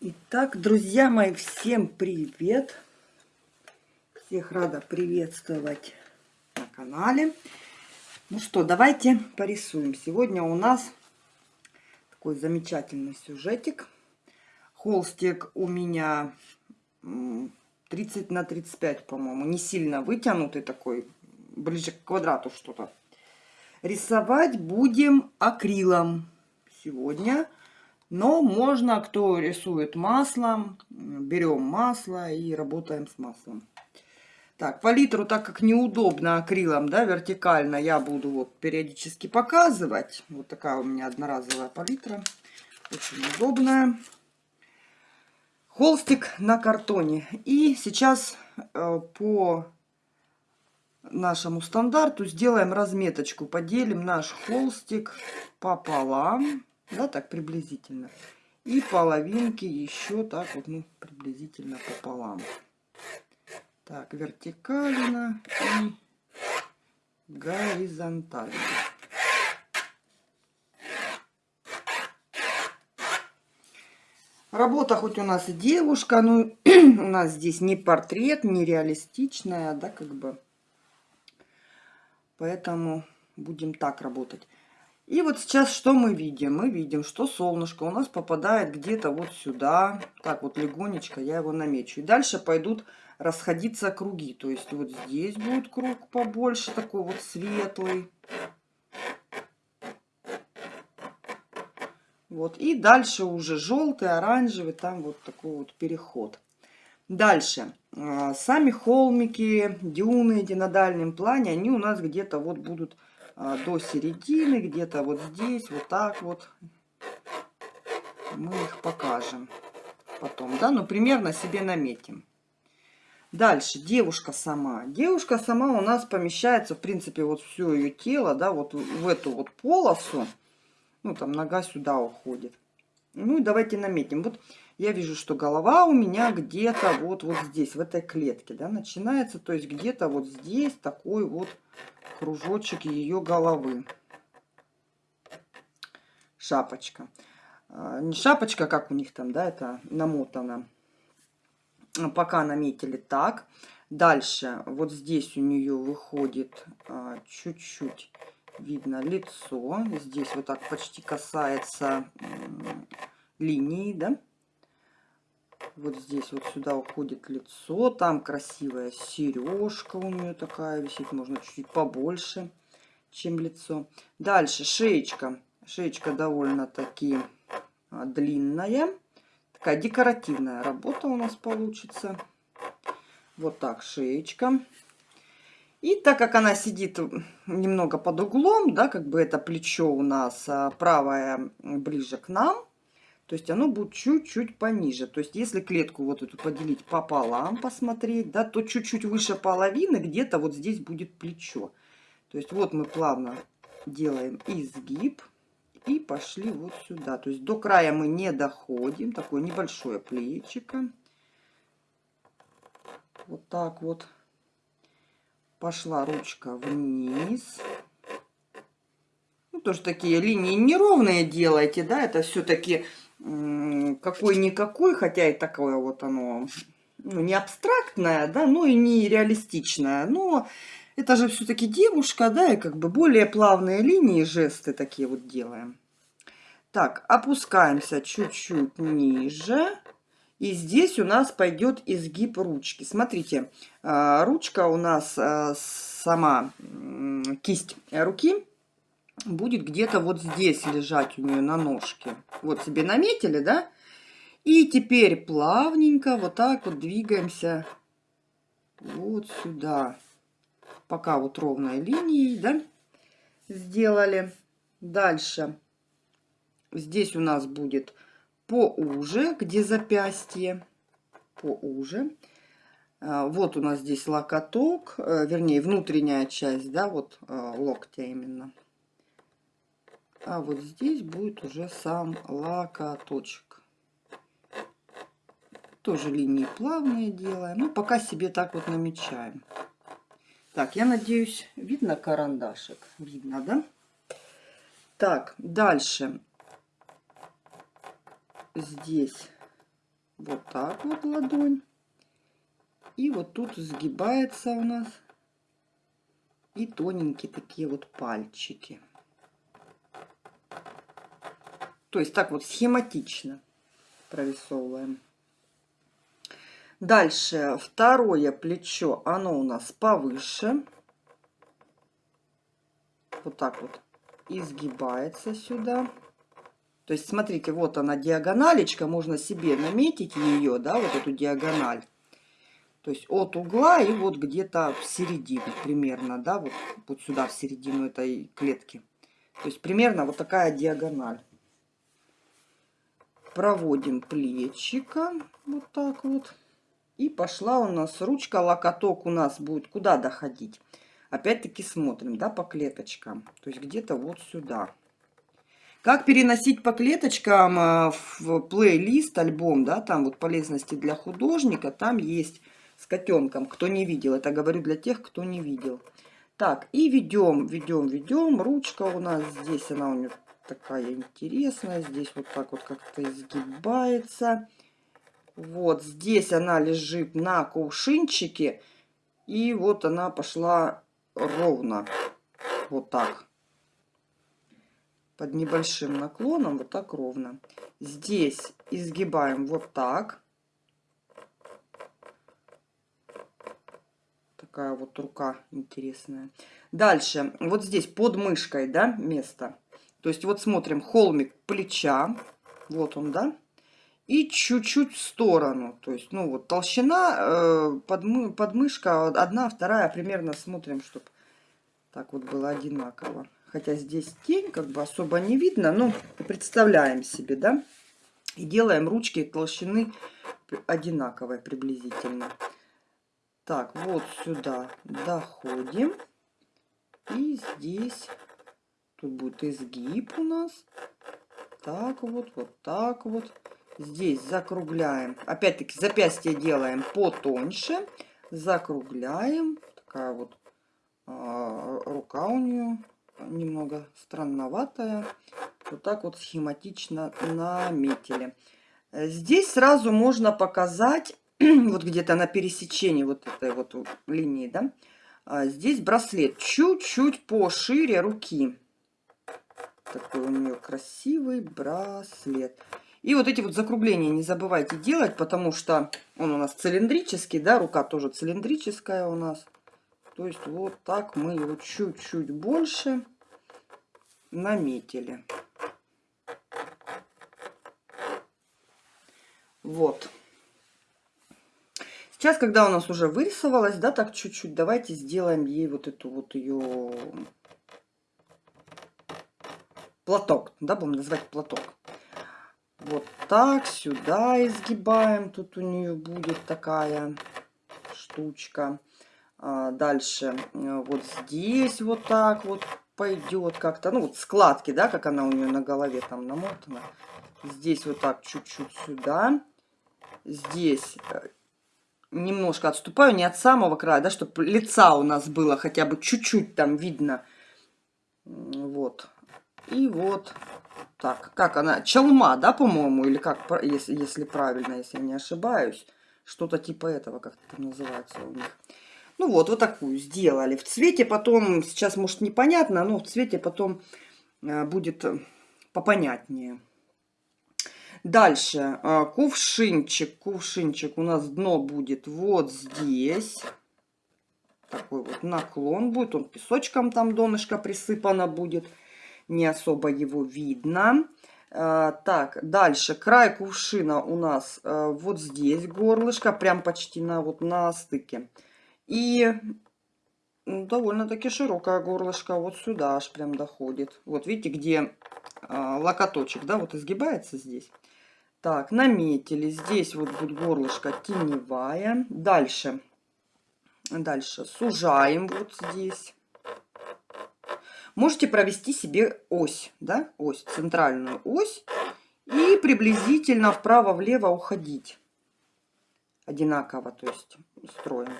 Итак, друзья мои, всем привет! Всех рада приветствовать на канале. Ну что, давайте порисуем. Сегодня у нас такой замечательный сюжетик. Холстик у меня 30 на 35, по-моему. Не сильно вытянутый такой, ближе к квадрату что-то. Рисовать будем акрилом сегодня. Но можно, кто рисует маслом, берем масло и работаем с маслом. Так, палитру, так как неудобно акрилом, да, вертикально, я буду вот периодически показывать. Вот такая у меня одноразовая палитра. Очень удобная. Холстик на картоне. И сейчас э, по нашему стандарту сделаем разметочку. Поделим наш холстик пополам да, так приблизительно. И половинки еще так вот, ну, приблизительно пополам. Так, вертикально и горизонтально. Работа хоть у нас и девушка, но у нас здесь не портрет, не реалистичная, да, как бы. Поэтому будем так работать. И вот сейчас что мы видим? Мы видим, что солнышко у нас попадает где-то вот сюда. Так вот легонечко я его намечу. И дальше пойдут расходиться круги. То есть вот здесь будет круг побольше, такой вот светлый. Вот. И дальше уже желтый, оранжевый, там вот такой вот переход. Дальше. А, сами холмики, дюны эти на дальнем плане, они у нас где-то вот будут до середины, где-то вот здесь, вот так вот. Мы их покажем потом, да, ну примерно себе наметим. Дальше, девушка сама. Девушка сама у нас помещается, в принципе, вот все ее тело, да, вот в эту вот полосу. Ну, там нога сюда уходит. Ну, и давайте наметим. Вот я вижу, что голова у меня где-то вот, вот здесь, в этой клетке, да, начинается. То есть где-то вот здесь такой вот кружочек ее головы. Шапочка. А, не шапочка, как у них там, да, это намотано. Пока наметили так. Дальше вот здесь у нее выходит а, чуть-чуть видно лицо. Здесь вот так почти касается линии, да. Вот здесь вот сюда уходит лицо. Там красивая сережка у нее такая висит. Можно чуть-чуть побольше, чем лицо. Дальше шеечка. Шеечка довольно-таки а, длинная. Такая декоративная работа у нас получится. Вот так шеечка. И так как она сидит немного под углом, да, как бы это плечо у нас а, правое ближе к нам, то есть оно будет чуть-чуть пониже. То есть если клетку вот эту поделить пополам, посмотреть, да, то чуть-чуть выше половины где-то вот здесь будет плечо. То есть вот мы плавно делаем изгиб и пошли вот сюда. То есть до края мы не доходим. Такое небольшое плечико. Вот так вот. Пошла ручка вниз. Ну, тоже такие линии неровные делайте, да, это все-таки какой-никакой, хотя и такое вот оно ну, не абстрактное, да, но и не реалистичное. Но это же все-таки девушка, да, и как бы более плавные линии, жесты такие вот делаем. Так, опускаемся чуть-чуть ниже. И здесь у нас пойдет изгиб ручки. Смотрите, а, ручка у нас а, сама, кисть руки будет где-то вот здесь лежать у нее на ножке. Вот себе наметили, да? И теперь плавненько вот так вот двигаемся вот сюда. Пока вот ровной линией, да, сделали. Дальше здесь у нас будет поуже, где запястье, поуже. А, вот у нас здесь локоток, э, вернее, внутренняя часть, да, вот э, локтя именно. А вот здесь будет уже сам локоточек. Тоже линии плавные делаем. Ну, пока себе так вот намечаем. Так, я надеюсь, видно карандашик? Видно, да? Так, дальше. Здесь Вот так вот ладонь. И вот тут сгибается у нас. И тоненькие такие вот пальчики. То есть так вот схематично прорисовываем. Дальше второе плечо, оно у нас повыше. Вот так вот изгибается сюда. То есть, смотрите, вот она диагоналечка, можно себе наметить ее, да, вот эту диагональ. То есть от угла и вот где-то в середину примерно, да, вот, вот сюда в середину этой клетки. То есть примерно вот такая диагональ. Проводим плечика вот так вот. И пошла у нас ручка, локоток у нас будет куда доходить. Опять-таки смотрим, да, по клеточкам. То есть где-то вот сюда. Как переносить по клеточкам э, в плейлист, альбом, да, там вот полезности для художника, там есть с котенком, кто не видел. Это говорю для тех, кто не видел. Так, и ведем, ведем, ведем. Ручка у нас здесь, она у нее такая интересная. Здесь вот так вот как-то изгибается. Вот здесь она лежит на кувшинчике. И вот она пошла ровно. Вот так под небольшим наклоном, вот так ровно. Здесь изгибаем вот так. Такая вот рука интересная. Дальше, вот здесь под мышкой, да, место. То есть вот смотрим холмик плеча. Вот он, да. И чуть-чуть в сторону. То есть, ну вот толщина э, под, подмышка одна, вторая. Примерно смотрим, чтобы так вот было одинаково. Хотя здесь тень, как бы особо не видно, но представляем себе, да? И делаем ручки толщины одинаковой приблизительно. Так, вот сюда доходим. И здесь, тут будет изгиб у нас. Так вот, вот так вот. Здесь закругляем. Опять-таки запястье делаем потоньше. Закругляем. Такая вот а, рука у нее немного странноватая. Вот так вот схематично наметили. Здесь сразу можно показать, вот где-то на пересечении вот этой вот линии, да, а здесь браслет чуть-чуть пошире руки. Такой у нее красивый браслет. И вот эти вот закругления не забывайте делать, потому что он у нас цилиндрический, да, рука тоже цилиндрическая у нас. То есть вот так мы его чуть-чуть больше наметили. Вот. Сейчас, когда у нас уже вырисовалась, да, так чуть-чуть, давайте сделаем ей вот эту вот ее платок, да, будем называть платок. Вот так, сюда изгибаем, тут у нее будет такая штучка. А, дальше э, вот здесь вот так вот пойдет как-то. Ну вот складки, да, как она у нее на голове там намотана. Здесь вот так чуть-чуть сюда. Здесь э, немножко отступаю, не от самого края, да, чтобы лица у нас было хотя бы чуть-чуть там видно. Вот. И вот так. Как она? Челма, да, по-моему? Или как, если, если правильно, если я не ошибаюсь. Что-то типа этого, как это называется у них. Ну вот, вот такую сделали. В цвете потом, сейчас может непонятно, но в цвете потом э, будет э, попонятнее. Дальше, э, кувшинчик. Кувшинчик у нас дно будет вот здесь. Такой вот наклон будет. Он песочком там донышко присыпано будет. Не особо его видно. Так, дальше край кувшина у нас вот здесь горлышко, прям почти на вот на стыке. И довольно-таки широкое горлышко вот сюда аж прям доходит. Вот видите, где а, локоточек, да, вот изгибается здесь. Так, наметили. Здесь вот будет горлышко теневая. Дальше. Дальше сужаем вот здесь. Можете провести себе ось, да, ось, центральную ось. И приблизительно вправо-влево уходить. Одинаково, то есть строим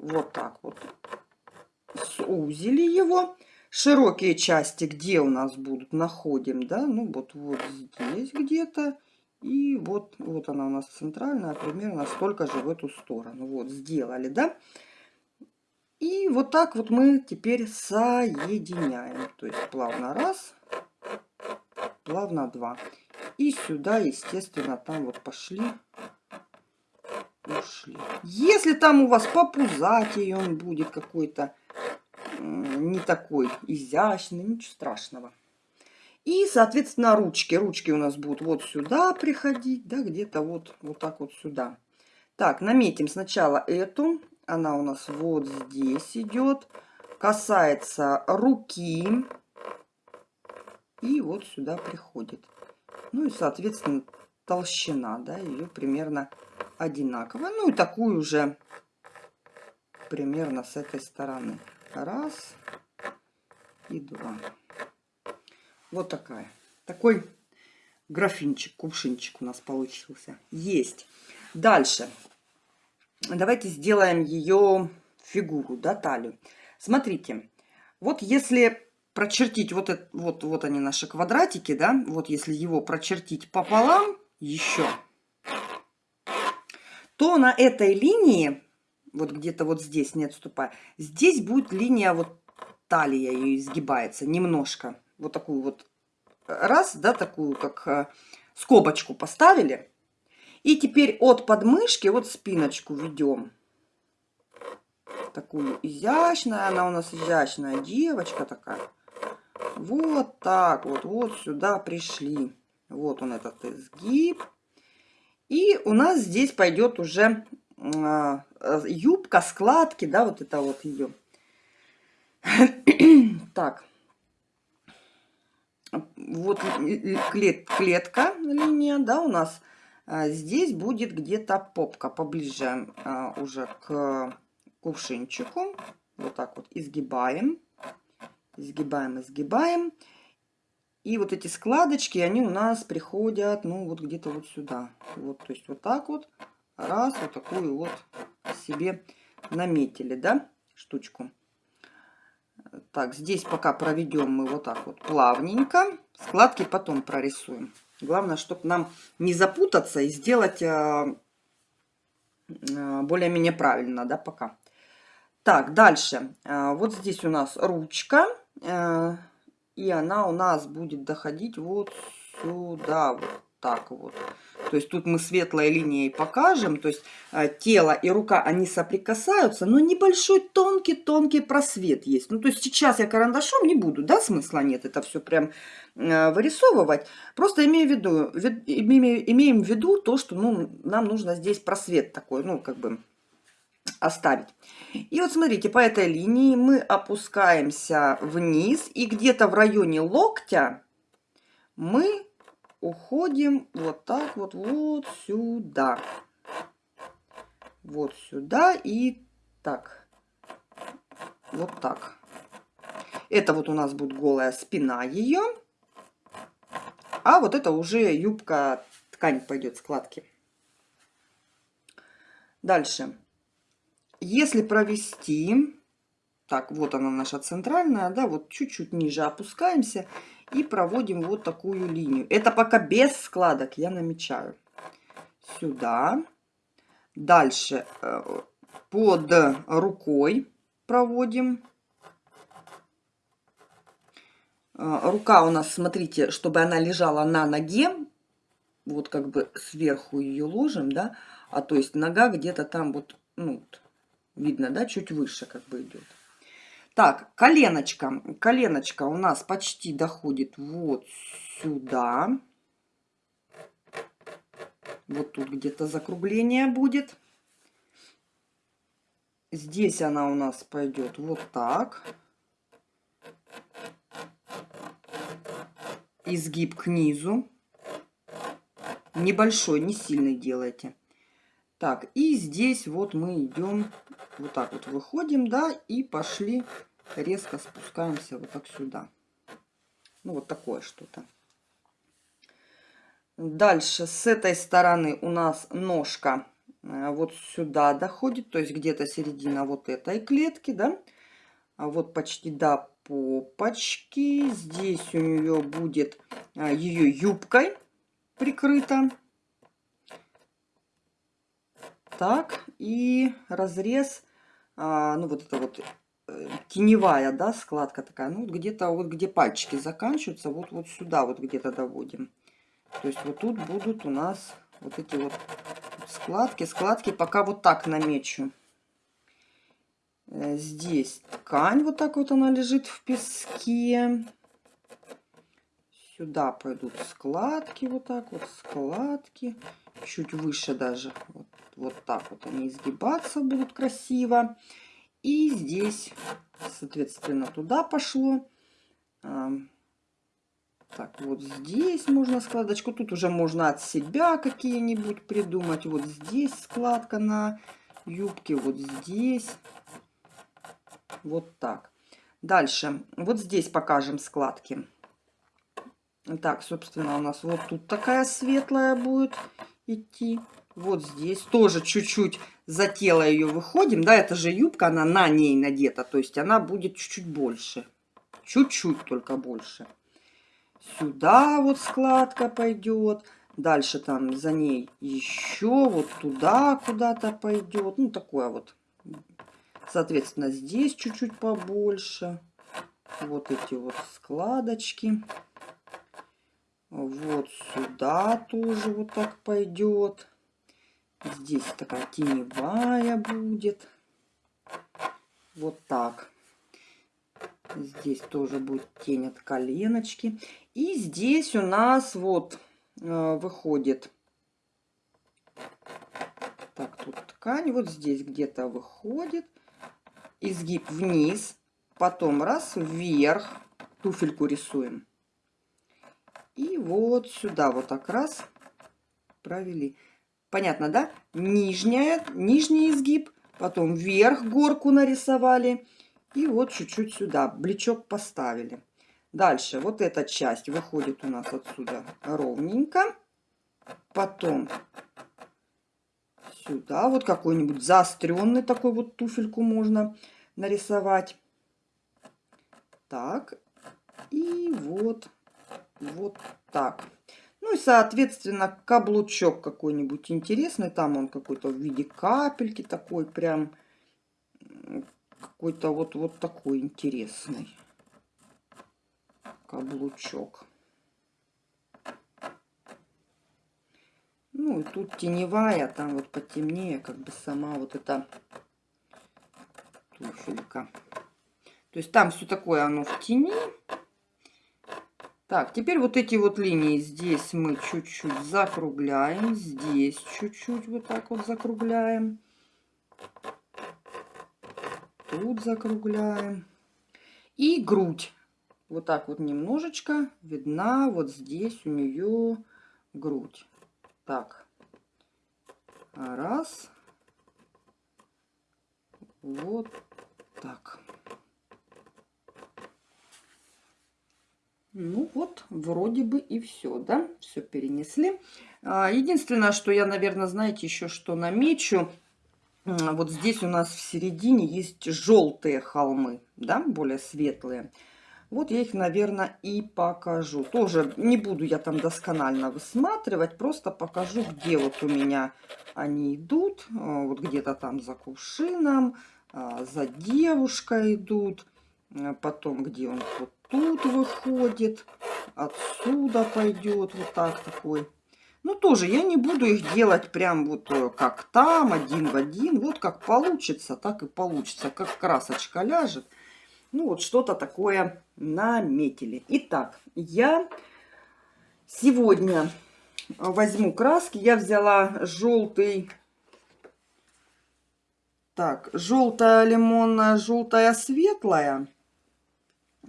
вот так вот сузили его. Широкие части где у нас будут, находим, да, ну вот, вот здесь где-то. И вот, вот она у нас центральная, примерно столько же в эту сторону. Вот, сделали, да? И вот так вот мы теперь соединяем. То есть плавно раз, плавно два. И сюда, естественно, там вот пошли, ушли. Если там у вас попузатый он будет какой-то не такой изящный, ничего страшного. И, соответственно, ручки. Ручки у нас будут вот сюда приходить, да, где-то вот, вот так вот сюда. Так, наметим сначала эту. Она у нас вот здесь идет. Касается руки. И вот сюда приходит. Ну и, соответственно, толщина, да, ее примерно одинаковая. Ну и такую же примерно с этой стороны. Раз и два. Вот такая. Такой графинчик, кувшинчик у нас получился. Есть. Дальше. Давайте сделаем ее фигуру, да, талию. Смотрите, вот если прочертить, вот, это, вот, вот они наши квадратики, да, вот если его прочертить пополам еще, то на этой линии, вот где-то вот здесь, не отступая, здесь будет линия вот талия ее изгибается немножко вот такую вот раз, да, такую как э, скобочку поставили. И теперь от подмышки вот спиночку ведем. Такую изящная, она у нас изящная девочка такая. Вот так вот, вот сюда пришли. Вот он этот изгиб. И у нас здесь пойдет уже э, юбка, складки, да, вот это вот ее. так вот клет, клетка линия, да, у нас здесь будет где-то попка поближе а, уже к кувшинчику. Вот так вот изгибаем, изгибаем, изгибаем. И вот эти складочки, они у нас приходят, ну, вот где-то вот сюда. Вот, то есть вот так вот, раз, вот такую вот себе наметили, да, штучку. Так, здесь пока проведем мы вот так вот плавненько. Складки потом прорисуем. Главное, чтобы нам не запутаться и сделать э, э, более-менее правильно, да, пока. Так, дальше. Э, вот здесь у нас ручка. И она у нас будет доходить вот сюда, вот так вот. То есть тут мы светлой линией покажем, то есть э, тело и рука, они соприкасаются, но небольшой тонкий-тонкий просвет есть. Ну, то есть сейчас я карандашом не буду, да, смысла нет это все прям э, вырисовывать. Просто имею в виду, вид, имеем, имеем в виду то, что ну, нам нужно здесь просвет такой, ну, как бы оставить. И вот смотрите, по этой линии мы опускаемся вниз, и где-то в районе локтя мы уходим вот так вот, вот сюда. Вот сюда и так. Вот так. Это вот у нас будет голая спина ее. А вот это уже юбка, ткань пойдет, складки. Дальше. Если провести, так, вот она наша центральная, да, вот чуть-чуть ниже опускаемся и проводим вот такую линию. Это пока без складок я намечаю. Сюда. Дальше э, под рукой проводим. Э, рука у нас, смотрите, чтобы она лежала на ноге. Вот как бы сверху ее ложим, да. А то есть нога где-то там вот, ну, видно, да, чуть выше как бы идет. Так, коленочка. Коленочка у нас почти доходит вот сюда. Вот тут где-то закругление будет. Здесь она у нас пойдет вот так. Изгиб к низу. Небольшой, не сильный делайте. Так, и здесь вот мы идем, вот так вот выходим, да, и пошли, резко спускаемся вот так сюда. Ну, вот такое что-то. Дальше с этой стороны у нас ножка э, вот сюда доходит, то есть где-то середина вот этой клетки, да. А вот почти до попочки. Здесь у нее будет э, ее юбкой прикрыта так. И разрез, а, ну вот это вот э, теневая, да, складка такая. Ну, где-то вот где пальчики заканчиваются, вот, вот сюда вот где-то доводим. То есть вот тут будут у нас вот эти вот складки, складки. Пока вот так намечу. Э, здесь ткань, вот так вот она лежит в песке. Сюда пойдут складки, вот так вот, складки. Чуть выше даже, вот, вот так вот они изгибаться будут красиво. И здесь, соответственно, туда пошло. Так, вот здесь можно складочку. Тут уже можно от себя какие-нибудь придумать. Вот здесь складка на юбке, вот здесь. Вот так. Дальше. Вот здесь покажем складки. Так, собственно, у нас вот тут такая светлая будет идти. Вот здесь тоже чуть-чуть за тело ее выходим. Да, это же юбка, она на ней надета. То есть она будет чуть-чуть больше. Чуть-чуть только больше. Сюда вот складка пойдет. Дальше там за ней еще вот туда куда-то пойдет. Ну, такое вот. Соответственно, здесь чуть-чуть побольше. Вот эти вот складочки. Вот сюда тоже вот так пойдет. Здесь такая теневая будет. Вот так. Здесь тоже будет тень от коленочки. И здесь у нас вот э, выходит... Так, тут ткань. Вот здесь где-то выходит. Изгиб вниз. Потом раз, вверх. Туфельку рисуем. И вот сюда вот так раз провели. Понятно, да? Нижняя, нижний изгиб, потом вверх горку нарисовали. И вот чуть-чуть сюда бличок поставили. Дальше вот эта часть выходит у нас отсюда ровненько. Потом сюда вот какой-нибудь заостренный такой вот туфельку можно нарисовать. Так. И вот вот так. Ну и, соответственно, каблучок какой-нибудь интересный. Там он какой-то в виде капельки такой прям. Какой-то вот, вот такой интересный каблучок. Ну и тут теневая, там вот потемнее, как бы сама вот эта туфелька. То есть там все такое оно в тени. Так, теперь вот эти вот линии здесь мы чуть-чуть закругляем. Здесь чуть-чуть вот так вот закругляем. Тут закругляем. И грудь. Вот так вот немножечко видна вот здесь у нее грудь. Так. Раз. Вот так. Ну вот, вроде бы и все, да? Все перенесли. А, единственное, что я, наверное, знаете, еще что намечу. Вот здесь у нас в середине есть желтые холмы, да, более светлые. Вот я их, наверное, и покажу. Тоже не буду я там досконально высматривать, просто покажу, где вот у меня они идут. А, вот где-то там за кувшином, а, за девушкой идут. Потом, где он вот тут выходит, отсюда пойдет вот так такой. Ну, тоже я не буду их делать прям вот э, как там, один в один. Вот как получится, так и получится. Как красочка ляжет. Ну, вот что-то такое наметили. Итак, я сегодня возьму краски. Я взяла желтый... Так, желтая лимонная, желтая светлая.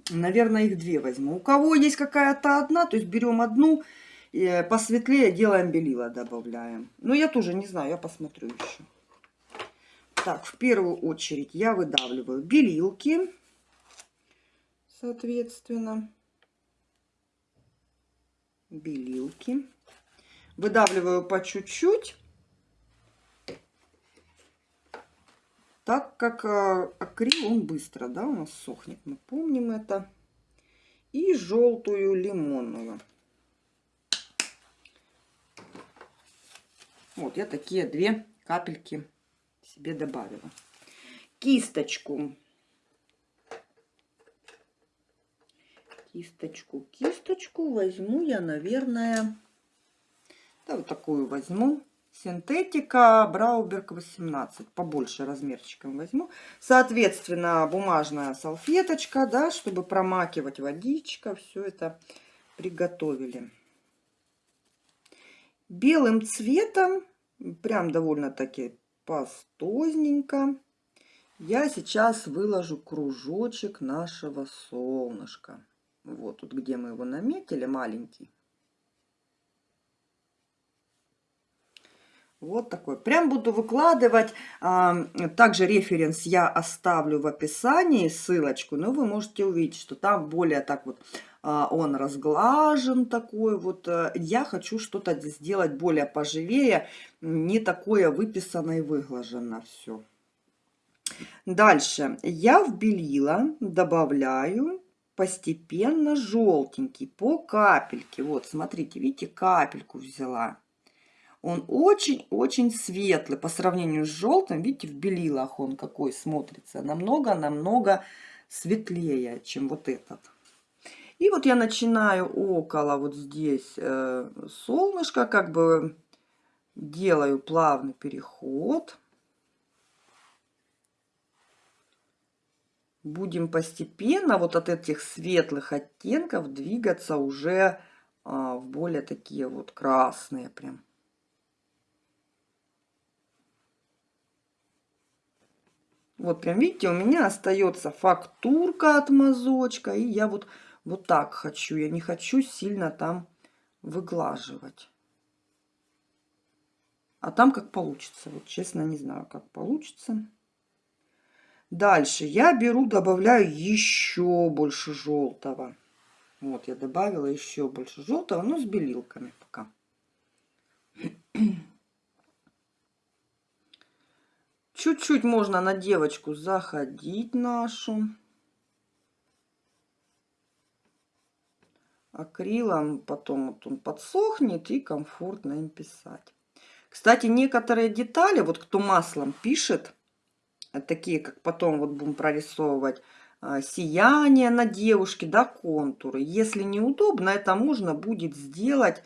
Наверное, их две возьму. У кого есть какая-то одна, то есть берем одну, и посветлее делаем белила, добавляем. Но я тоже не знаю, я посмотрю еще. Так, в первую очередь я выдавливаю белилки, соответственно. Белилки. Выдавливаю по чуть-чуть. Так как э, акрил он быстро, да, у нас сохнет, мы помним это. И желтую лимонную. Вот я такие две капельки себе добавила. Кисточку. Кисточку, кисточку возьму я, наверное, да, вот такую возьму. Синтетика Брауберг 18. Побольше размерчиком возьму. Соответственно, бумажная салфеточка, да, чтобы промакивать водичка. Все это приготовили. Белым цветом, прям довольно-таки пастозненько, я сейчас выложу кружочек нашего солнышка. Вот тут, где мы его наметили, маленький. Вот такой. Прям буду выкладывать. Также референс я оставлю в описании, ссылочку. Но вы можете увидеть, что там более так вот а, он разглажен такой. Вот э, я хочу что-то сделать более поживее. Не такое выписано и выглажено все. Дальше. Я вбелила, добавляю постепенно желтенький по капельке. Вот, смотрите, видите, капельку взяла. Он очень-очень светлый по сравнению с желтым. Видите, в белилах он какой смотрится. Намного-намного светлее, чем вот этот. И вот я начинаю около вот здесь э, солнышко, как бы делаю плавный переход. Будем постепенно вот от этих светлых оттенков двигаться уже э, в более такие вот красные прям. Вот прям видите, у меня остается фактурка от мазочка. И я вот, вот так хочу. Я не хочу сильно там выглаживать. А там как получится. Вот честно не знаю, как получится. Дальше я беру, добавляю еще больше желтого. Вот я добавила еще больше желтого, но с белилками пока. Чуть-чуть можно на девочку заходить нашу. Акрилом потом вот он подсохнет и комфортно им писать. Кстати, некоторые детали, вот кто маслом пишет, такие как потом вот будем прорисовывать, а, сияние на девушке, да, контуры. Если неудобно, это можно будет сделать,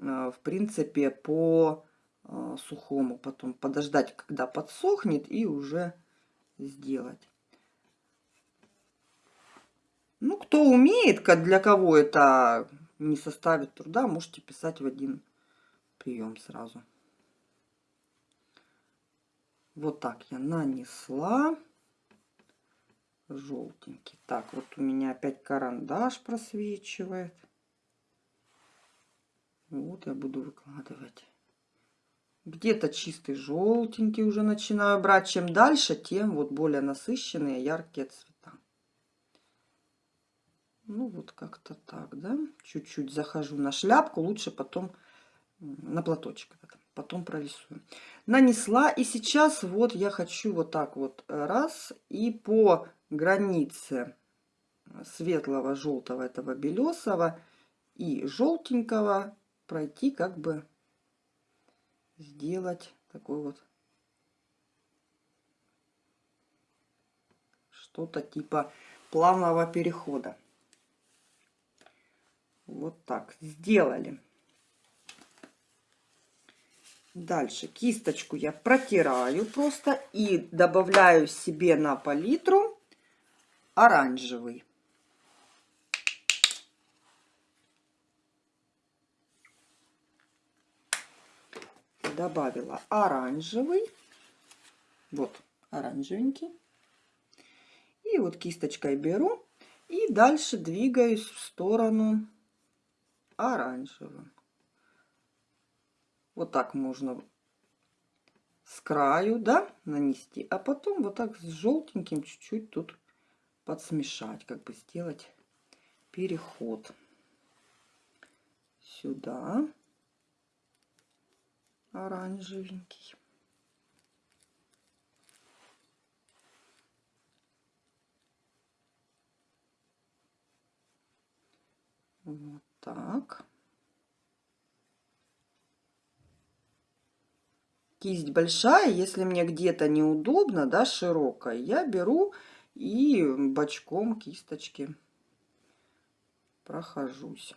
а, в принципе, по а, сухому потом подождать, когда подсохнет и уже сделать. Ну, кто умеет, для кого это не составит труда, можете писать в один прием сразу. Вот так я нанесла желтенький. Так, вот у меня опять карандаш просвечивает. Вот я буду выкладывать. Где-то чистый желтенький уже начинаю брать. Чем дальше, тем вот более насыщенные яркие цвета. Ну вот как-то так, да. Чуть-чуть захожу на шляпку. Лучше потом на платочек. Потом прорисую. Нанесла. И сейчас вот я хочу вот так вот раз. И по границе светлого желтого этого белесого и желтенького пройти как бы сделать такой вот что-то типа плавного перехода. Вот так сделали. Дальше кисточку я протираю просто и добавляю себе на палитру оранжевый. Добавила оранжевый. Вот оранжевенький. И вот кисточкой беру и дальше двигаюсь в сторону оранжевого. Вот так можно с краю, да, нанести, а потом вот так с желтеньким чуть-чуть тут подсмешать, как бы сделать переход сюда оранжевенький. Вот так. кисть большая, если мне где-то неудобно, да, широкая, я беру и бочком кисточки прохожусь.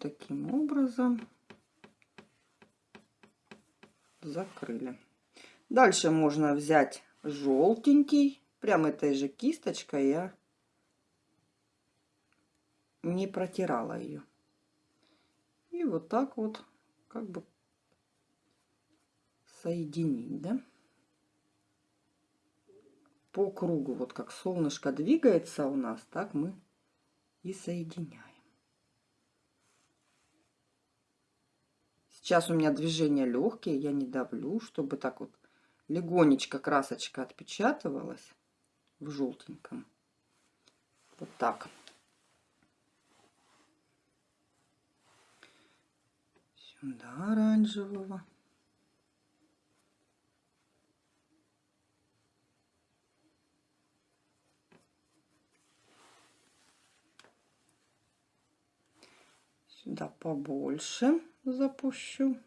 Таким образом закрыли. Дальше можно взять желтенький, прям этой же кисточкой я не протирала ее. И вот так вот как бы соединить, да? По кругу, вот как солнышко двигается у нас, так мы и соединяем. Сейчас у меня движения легкие, я не давлю, чтобы так вот легонечко красочка отпечатывалась в желтеньком. Вот так. Сюда оранжевого. Сюда побольше запущу.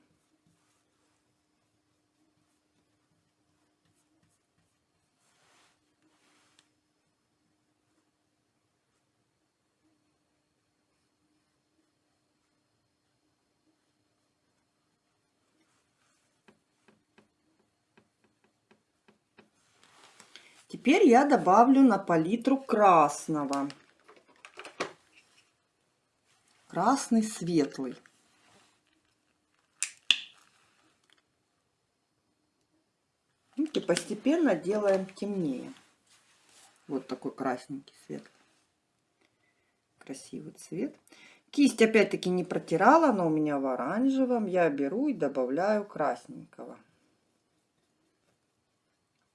Теперь я добавлю на палитру красного. Красный светлый. И постепенно делаем темнее. Вот такой красненький цвет. Красивый цвет. Кисть опять-таки не протирала, но у меня в оранжевом. Я беру и добавляю красненького.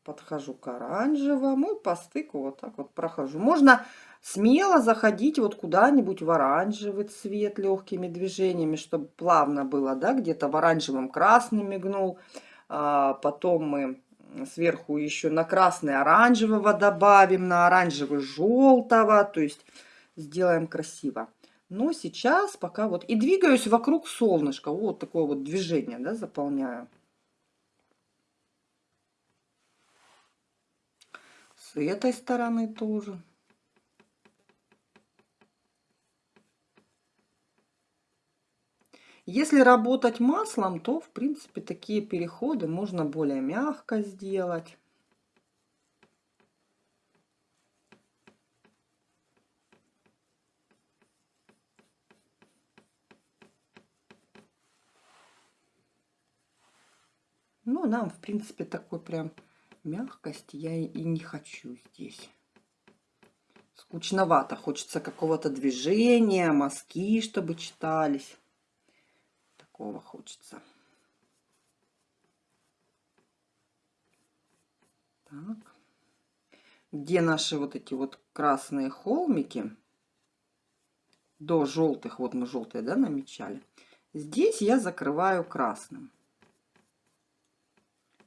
Подхожу к оранжевому и по стыку вот так вот прохожу. Можно смело заходить вот куда-нибудь в оранжевый цвет легкими движениями, чтобы плавно было, да, где-то в оранжевом красный мигнул. А потом мы сверху еще на красный оранжевого добавим, на оранжевый желтого, то есть сделаем красиво. Но сейчас пока вот и двигаюсь вокруг солнышка, вот такое вот движение, да, заполняю. С этой стороны тоже. Если работать маслом, то, в принципе, такие переходы можно более мягко сделать. Ну, нам, в принципе, такой прям мягкости я и не хочу здесь. Скучновато. Хочется какого-то движения, мазки, чтобы читались такого хочется. Так. Где наши вот эти вот красные холмики? До желтых, вот мы желтые, да, намечали. Здесь я закрываю красным.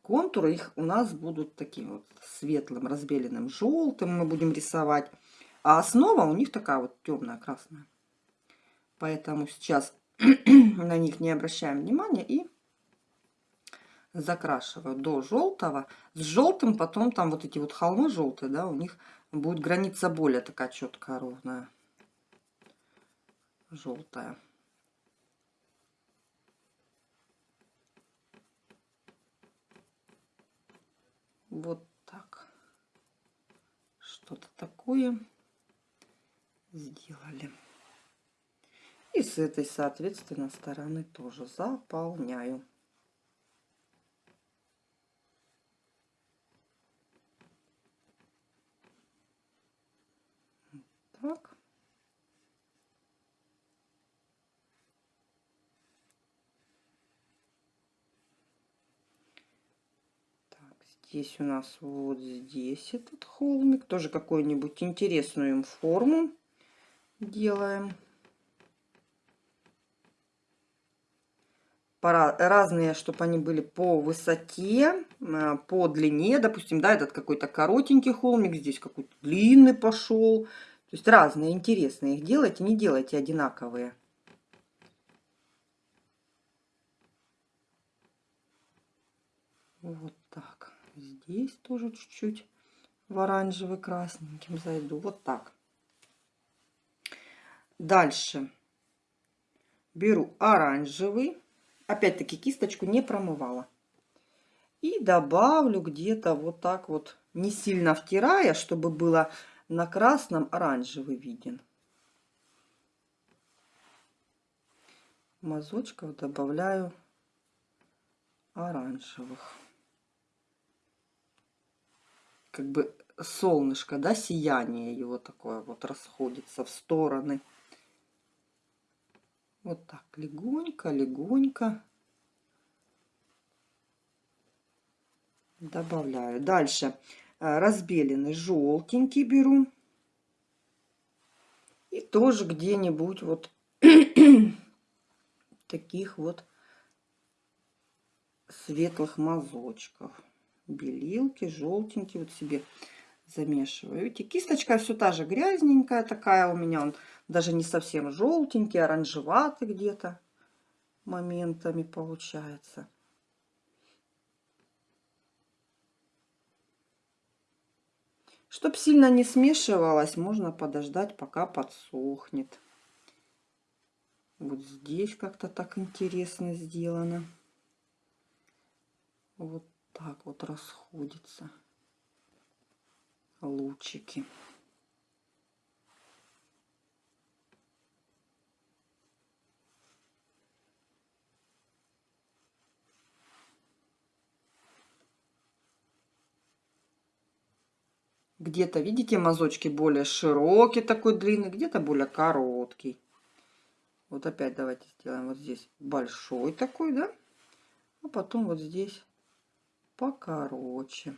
Контуры их у нас будут таким вот светлым, разбеленным желтым мы будем рисовать. А основа у них такая вот темная, красная. Поэтому сейчас на них не обращаем внимания и закрашиваю до желтого. С желтым потом там вот эти вот холмы желтые, да, у них будет граница более такая четкая, ровная, желтая. Вот так. Что-то такое сделали. И с этой, соответственно, стороны тоже заполняю. Так. Здесь у нас вот здесь этот холмик. Тоже какую-нибудь интересную им форму делаем. Разные, чтобы они были по высоте, э, по длине. Допустим, да, этот какой-то коротенький холмик, здесь какой-то длинный пошел. То есть разные, интересные. Их делайте, не делайте одинаковые. Вот так. Здесь тоже чуть-чуть в оранжевый красненьким зайду. Вот так. Дальше беру оранжевый. Опять-таки кисточку не промывала. И добавлю где-то вот так вот, не сильно втирая, чтобы было на красном оранжевый виден. Мазочков добавляю оранжевых как бы солнышко, да, сияние его такое вот расходится в стороны. Вот так, легонько, легонько. Добавляю. Дальше э, разбеленный желтенький беру. И тоже где-нибудь вот таких вот светлых мазочков белилки, желтенькие вот себе замешиваю. Видите, кисточка все та же грязненькая такая у меня. Он даже не совсем желтенький, оранжеватый где-то моментами получается. Чтоб сильно не смешивалось, можно подождать, пока подсохнет. Вот здесь как-то так интересно сделано. Вот так вот расходятся лучики. Где-то, видите, мазочки более широкий, такой длинный, где-то более короткий. Вот опять давайте сделаем вот здесь большой такой, да? А потом вот здесь покороче.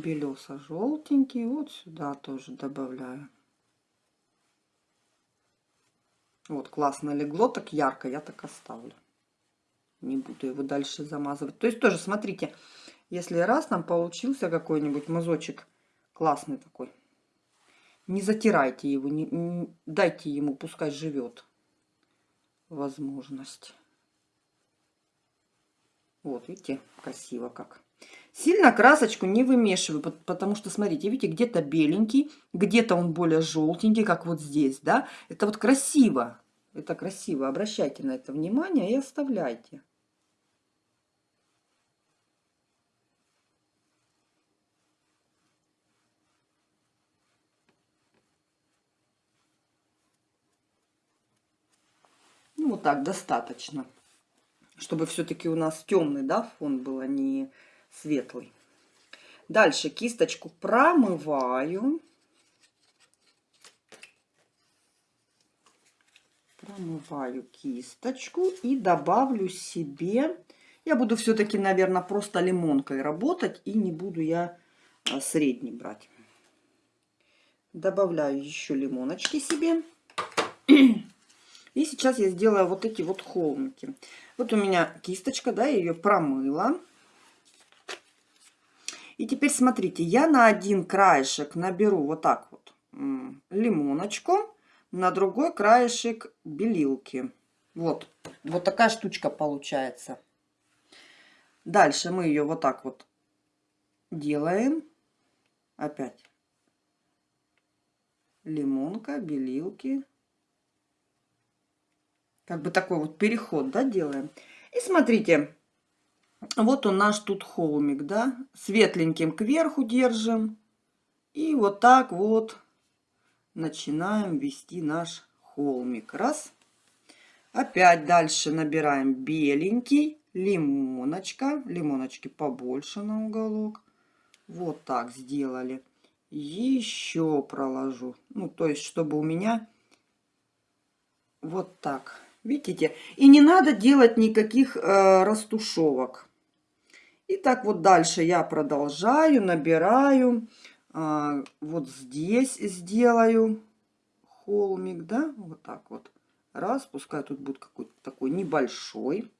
Белесо желтенький вот сюда тоже добавляю вот классно легло так ярко я так оставлю не буду его дальше замазывать то есть тоже смотрите если раз нам получился какой-нибудь мазочек классный такой, не затирайте его, не, не, дайте ему, пускай живет возможность. Вот, видите, красиво как. Сильно красочку не вымешиваю, потому что, смотрите, видите, где-то беленький, где-то он более желтенький, как вот здесь, да. Это вот красиво, это красиво. Обращайте на это внимание и оставляйте. вот так достаточно. Чтобы все-таки у нас темный да, фон был, а не светлый. Дальше кисточку промываю. Промываю кисточку и добавлю себе... Я буду все-таки, наверное, просто лимонкой работать. И не буду я а, средний брать. Добавляю еще лимоночки себе. И сейчас я сделаю вот эти вот холмики. Вот у меня кисточка, да, я ее промыла. И теперь смотрите, я на один краешек наберу вот так вот лимоночку, на другой краешек белилки. Вот, вот такая штучка получается. Дальше мы ее вот так вот делаем. Опять лимонка, белилки, как бы такой вот переход, да, делаем. И смотрите, вот он наш тут холмик, да, светленьким кверху держим. И вот так вот начинаем вести наш холмик. Раз. Опять дальше набираем беленький, лимоночка, лимоночки побольше на уголок. Вот так сделали. Еще проложу. Ну, то есть, чтобы у меня вот так. Видите? И не надо делать никаких э, растушевок. И так вот дальше я продолжаю, набираю. Э, вот здесь сделаю холмик, да? Вот так вот. Раз, пускай тут будет какой-то такой небольшой.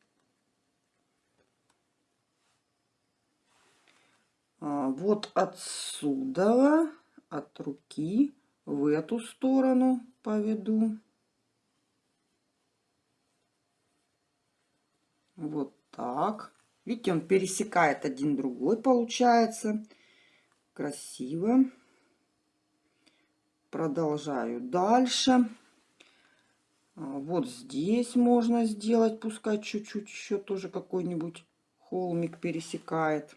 А, вот отсюда, от руки, в эту сторону поведу. Вот так. Видите, он пересекает один другой, получается. Красиво. Продолжаю дальше. А, вот здесь можно сделать, пускай чуть-чуть еще тоже какой-нибудь холмик пересекает.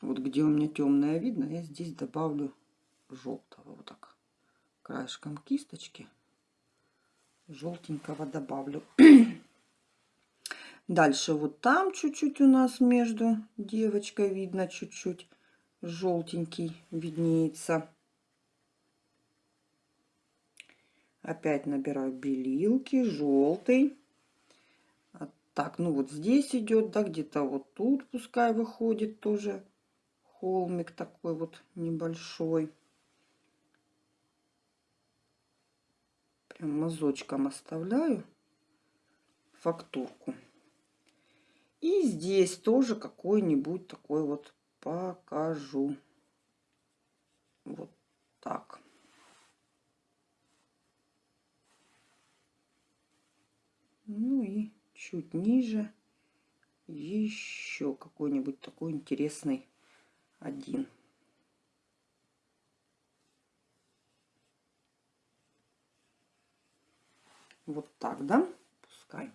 Вот где у меня темное видно, я здесь добавлю желтого. Вот так. Краешком кисточки желтенького добавлю. Дальше вот там чуть-чуть у нас между девочкой видно чуть-чуть желтенький виднеется. Опять набираю белилки, желтый. А так, ну вот здесь идет, да, где-то вот тут пускай выходит тоже холмик такой вот небольшой. Прям мазочком оставляю фактурку. И здесь тоже какой-нибудь такой вот покажу. Вот так. Ну и чуть ниже еще какой-нибудь такой интересный один. Вот так, да? Пускай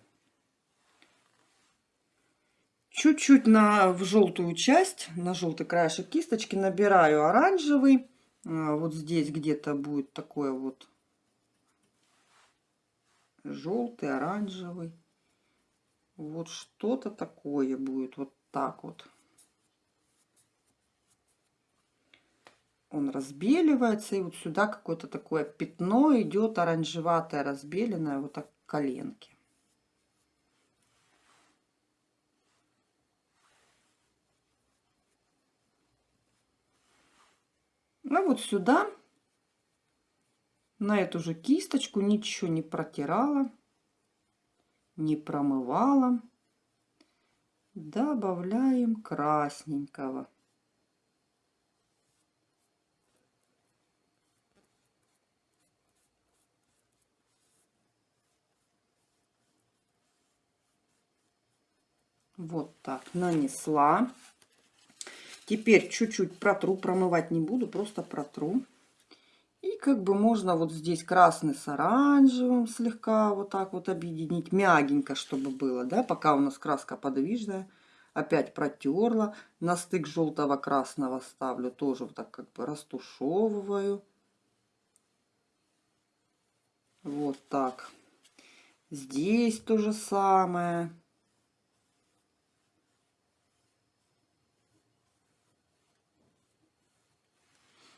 чуть-чуть на в желтую часть, на желтый краешек кисточки набираю оранжевый. А, вот здесь где-то будет такое вот желтый, оранжевый. Вот что-то такое будет вот так вот. Он разбеливается, и вот сюда какое-то такое пятно идет оранжеватое, разбеленное, вот так коленки. А вот сюда, на эту же кисточку, ничего не протирала, не промывала. Добавляем красненького. Вот так нанесла. Теперь чуть-чуть протру, промывать не буду, просто протру. И как бы можно вот здесь красный с оранжевым слегка вот так вот объединить, мягенько, чтобы было, да, пока у нас краска подвижная. Опять протерла, на стык желтого красного ставлю, тоже вот так как бы растушевываю. Вот так. Здесь то же самое.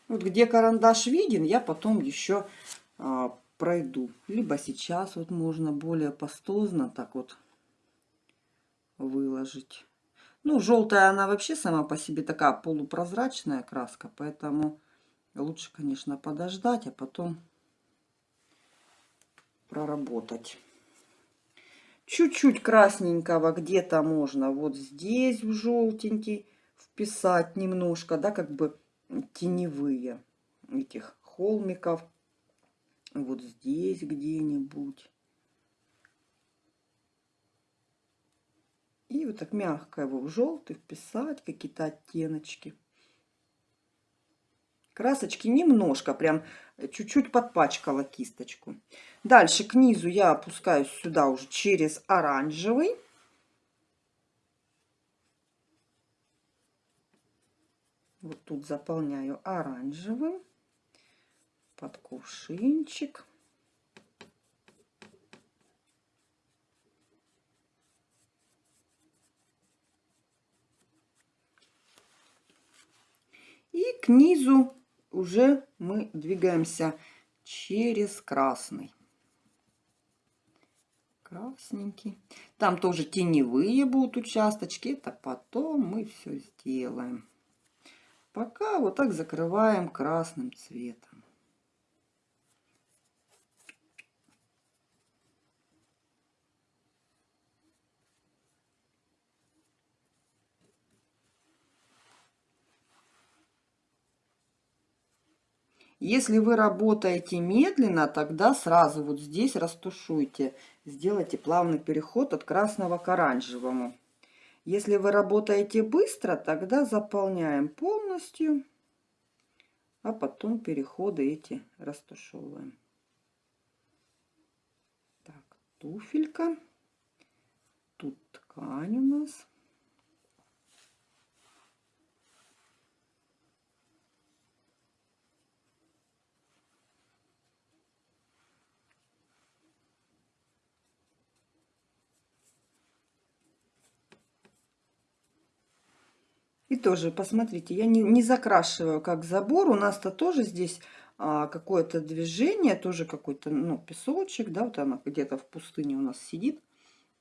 Вот где карандаш виден, я потом еще а, пройду. Либо сейчас вот можно более пастозно так вот выложить. Ну, желтая она вообще сама по себе такая полупрозрачная краска, поэтому лучше, конечно, подождать, а потом проработать. Чуть-чуть красненького где-то можно вот здесь в желтенький вписать немножко, да, как бы теневые этих холмиков. Вот здесь где-нибудь. И вот так мягко его в желтый вписать, какие-то оттеночки. Красочки немножко, прям чуть-чуть подпачкала кисточку. Дальше к низу я опускаюсь сюда уже через оранжевый. Вот тут заполняю оранжевым под кувшинчик. к низу уже мы двигаемся через красный. Красненький. Там тоже теневые будут участочки. Это потом мы все сделаем. Пока вот так закрываем красным цветом. Если вы работаете медленно, тогда сразу вот здесь растушуйте. Сделайте плавный переход от красного к оранжевому. Если вы работаете быстро, тогда заполняем полностью, а потом переходы эти растушевываем. Так, туфелька. Тут ткань у нас. И тоже, посмотрите, я не, не закрашиваю как забор. У нас-то тоже здесь а, какое-то движение, тоже какой-то, ну, песочек, да, вот она где-то в пустыне у нас сидит.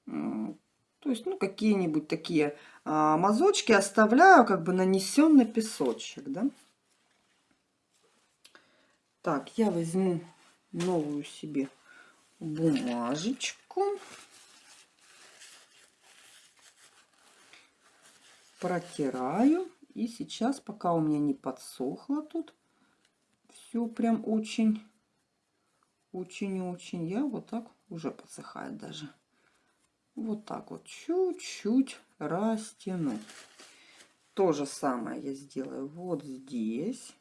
То есть, ну, какие-нибудь такие а, мазочки оставляю, как бы нанесенный песочек, да. Так, я возьму новую себе бумажечку. Протираю. И сейчас, пока у меня не подсохло тут, все прям очень, очень-очень, я вот так, уже подсыхает даже. Вот так вот чуть-чуть растяну. То же самое я сделаю вот здесь.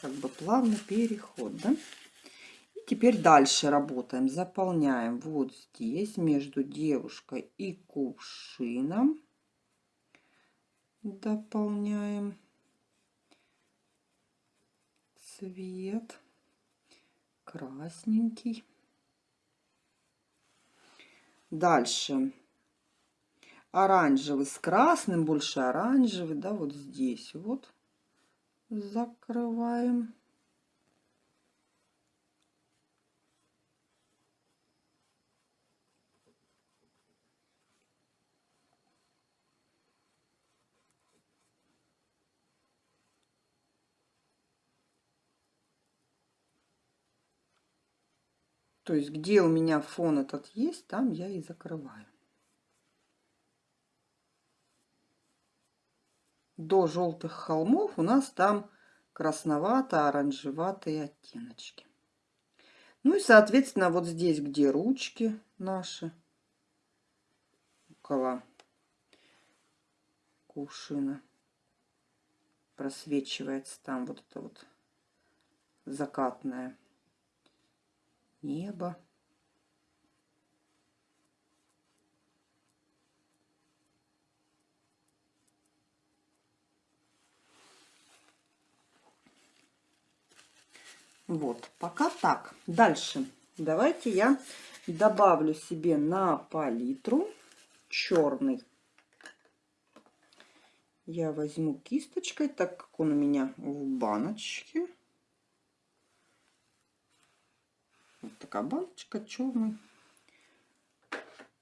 Как бы плавный переход, да? Теперь дальше работаем. Заполняем вот здесь между девушкой и кувшином. Дополняем цвет красненький. Дальше оранжевый с красным, больше оранжевый, да, вот здесь вот закрываем. То есть, где у меня фон этот есть, там я и закрываю. До желтых холмов у нас там красновато-оранжеватые оттеночки. Ну и, соответственно, вот здесь, где ручки наши, около кувшина, просвечивается там вот это вот закатное небо. Вот, пока так. Дальше давайте я добавлю себе на палитру черный. Я возьму кисточкой, так как он у меня в баночке. Вот такая баночка, черный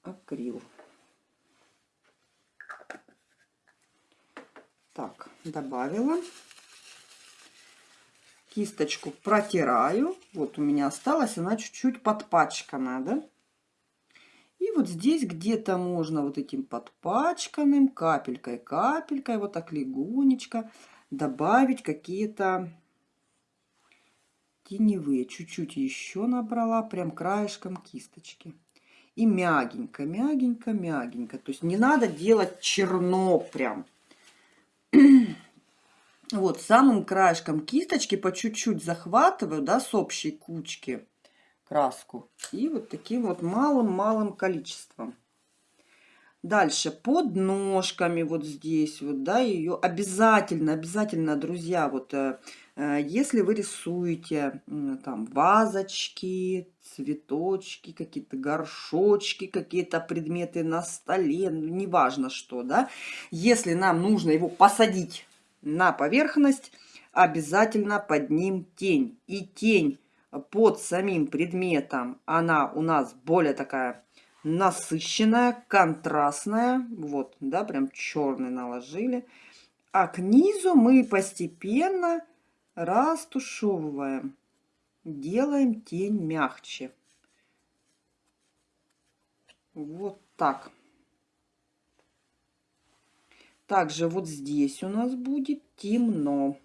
акрил. Так, добавила. Кисточку протираю. Вот у меня осталась, она чуть-чуть подпачкана, да? И вот здесь где-то можно вот этим подпачканным капелькой-капелькой, вот так легонечко добавить какие-то теневые. Чуть-чуть еще набрала, прям краешком кисточки. И мягенько, мягенько, мягенько. То есть не надо делать черно прям. Вот, самым краешком кисточки по чуть-чуть захватываю, да, с общей кучки краску. И вот таким вот малым-малым количеством. Дальше под ножками вот здесь вот, да, ее обязательно, обязательно, друзья, вот э, если вы рисуете там вазочки, цветочки, какие-то горшочки, какие-то предметы на столе, ну, неважно что, да, если нам нужно его посадить на поверхность, обязательно под ним тень. И тень под самим предметом, она у нас более такая насыщенная, контрастная. Вот, да, прям черный наложили. А к низу мы постепенно растушевываем. Делаем тень мягче. Вот так. Также вот здесь у нас будет темно.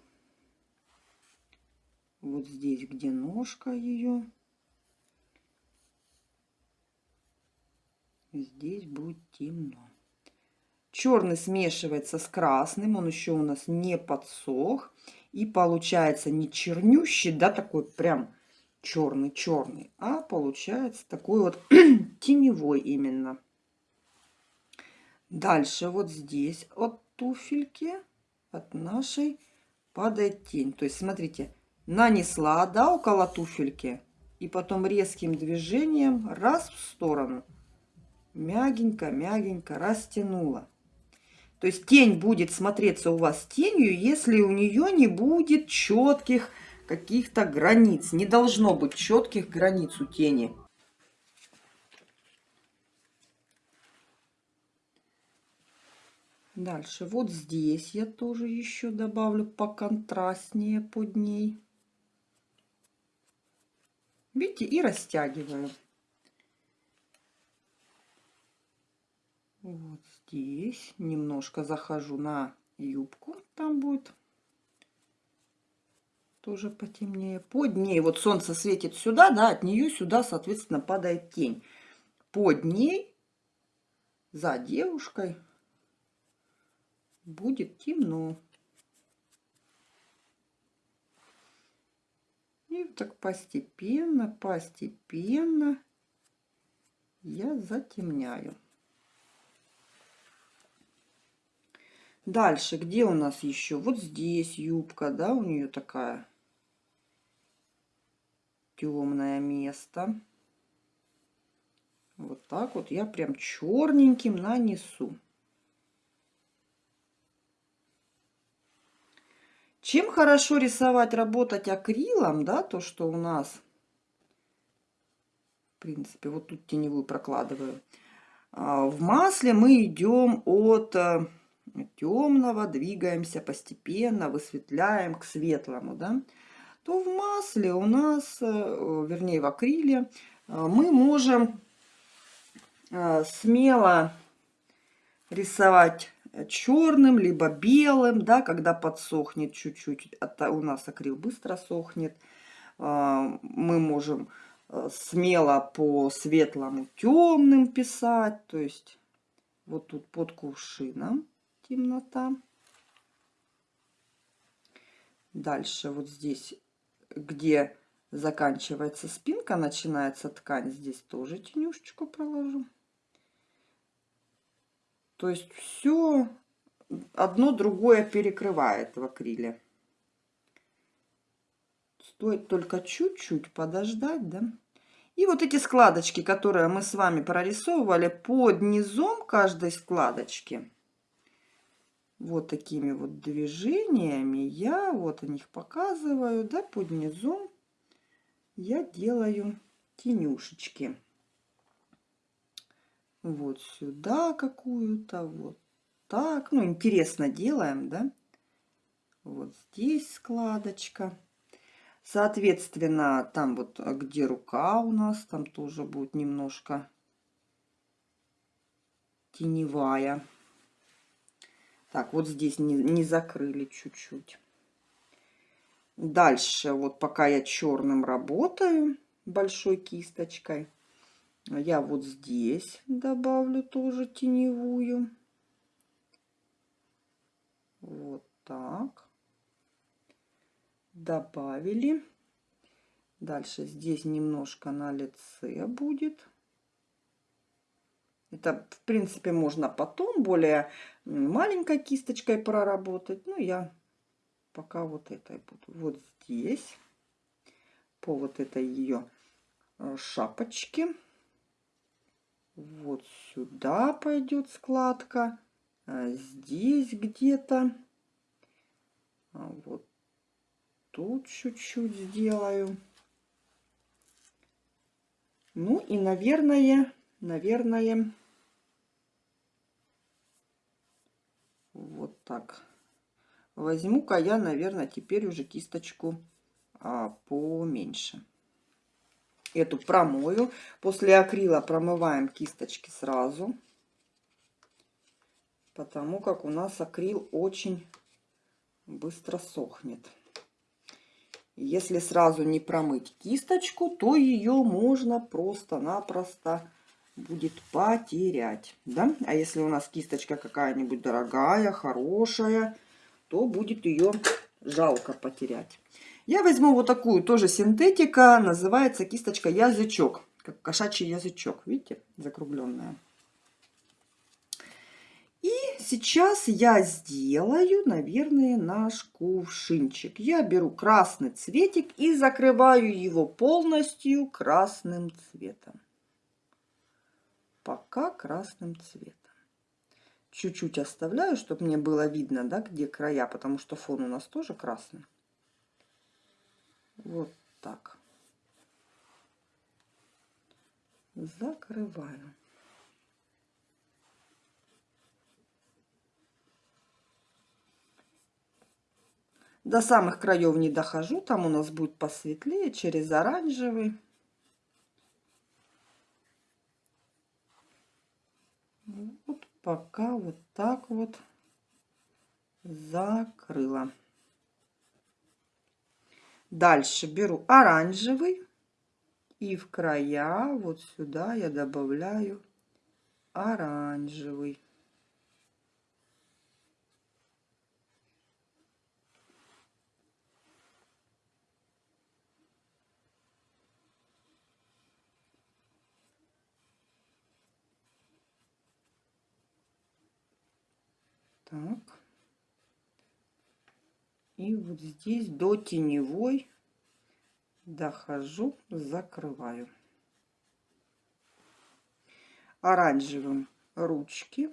Вот здесь, где ножка ее. Здесь будет темно. Черный смешивается с красным, он еще у нас не подсох. И получается не чернющий, да, такой прям черный-черный, а получается такой вот теневой именно. Дальше вот здесь от туфельки, от нашей падает тень. То есть, смотрите, нанесла, да, около туфельки, и потом резким движением раз в сторону. Мягенько-мягенько растянула. То есть тень будет смотреться у вас тенью, если у нее не будет четких каких-то границ. Не должно быть четких границ у тени. Дальше вот здесь я тоже еще добавлю поконтрастнее под ней. Видите, и растягиваю. Вот здесь немножко захожу на юбку, там будет тоже потемнее. Под ней, вот солнце светит сюда, да, от нее сюда, соответственно, падает тень. Под ней, за девушкой, будет темно. И так постепенно, постепенно я затемняю. Дальше, где у нас еще? Вот здесь юбка, да, у нее такая темное место. Вот так вот я прям черненьким нанесу. Чем хорошо рисовать, работать акрилом, да, то, что у нас, в принципе, вот тут теневую прокладываю. А, в масле мы идем от э, темного, двигаемся постепенно, высветляем к светлому, да, то в масле у нас, э, вернее в акриле, э, мы можем э, смело рисовать черным, либо белым, да, когда подсохнет чуть-чуть, у нас акрил быстро сохнет, мы можем смело по светлому темным писать, то есть вот тут под кувшином темнота. Дальше вот здесь, где заканчивается спинка, начинается ткань, здесь тоже тенюшечку проложу. То есть все одно другое перекрывает в акриле. Стоит только чуть-чуть подождать, да. И вот эти складочки, которые мы с вами прорисовывали под низом каждой складочки, вот такими вот движениями я вот о них показываю, да, под низом я делаю тенюшечки. Вот сюда какую-то, вот так. Ну, интересно делаем, да. Вот здесь складочка. Соответственно, там вот, где рука у нас, там тоже будет немножко теневая. Так, вот здесь не, не закрыли чуть-чуть. Дальше, вот пока я черным работаю, большой кисточкой, я вот здесь добавлю тоже теневую. Вот так. Добавили. Дальше здесь немножко на лице будет. Это, в принципе, можно потом более маленькой кисточкой проработать. Ну, я пока вот этой буду. Вот здесь, по вот этой ее э, шапочке. Вот сюда пойдет складка. А здесь где-то. А вот тут чуть-чуть сделаю. Ну и, наверное, наверное, вот так. Возьму-ка я, наверное, теперь уже кисточку а, поменьше. Эту промою. После акрила промываем кисточки сразу. Потому как у нас акрил очень быстро сохнет. Если сразу не промыть кисточку, то ее можно просто-напросто будет потерять. Да? А если у нас кисточка какая-нибудь дорогая, хорошая, то будет ее жалко потерять. Я возьму вот такую тоже синтетика, называется кисточка язычок, как кошачий язычок, видите, закругленная. И сейчас я сделаю, наверное, наш кувшинчик. Я беру красный цветик и закрываю его полностью красным цветом. Пока красным цветом чуть-чуть оставляю, чтобы мне было видно, да, где края, потому что фон у нас тоже красный. Вот так. Закрываю. До самых краев не дохожу, там у нас будет посветлее, через оранжевый. Вот пока вот так вот закрыла. Дальше беру оранжевый и в края вот сюда я добавляю оранжевый. Так. И вот здесь до теневой дохожу, закрываю. Оранжевым ручки.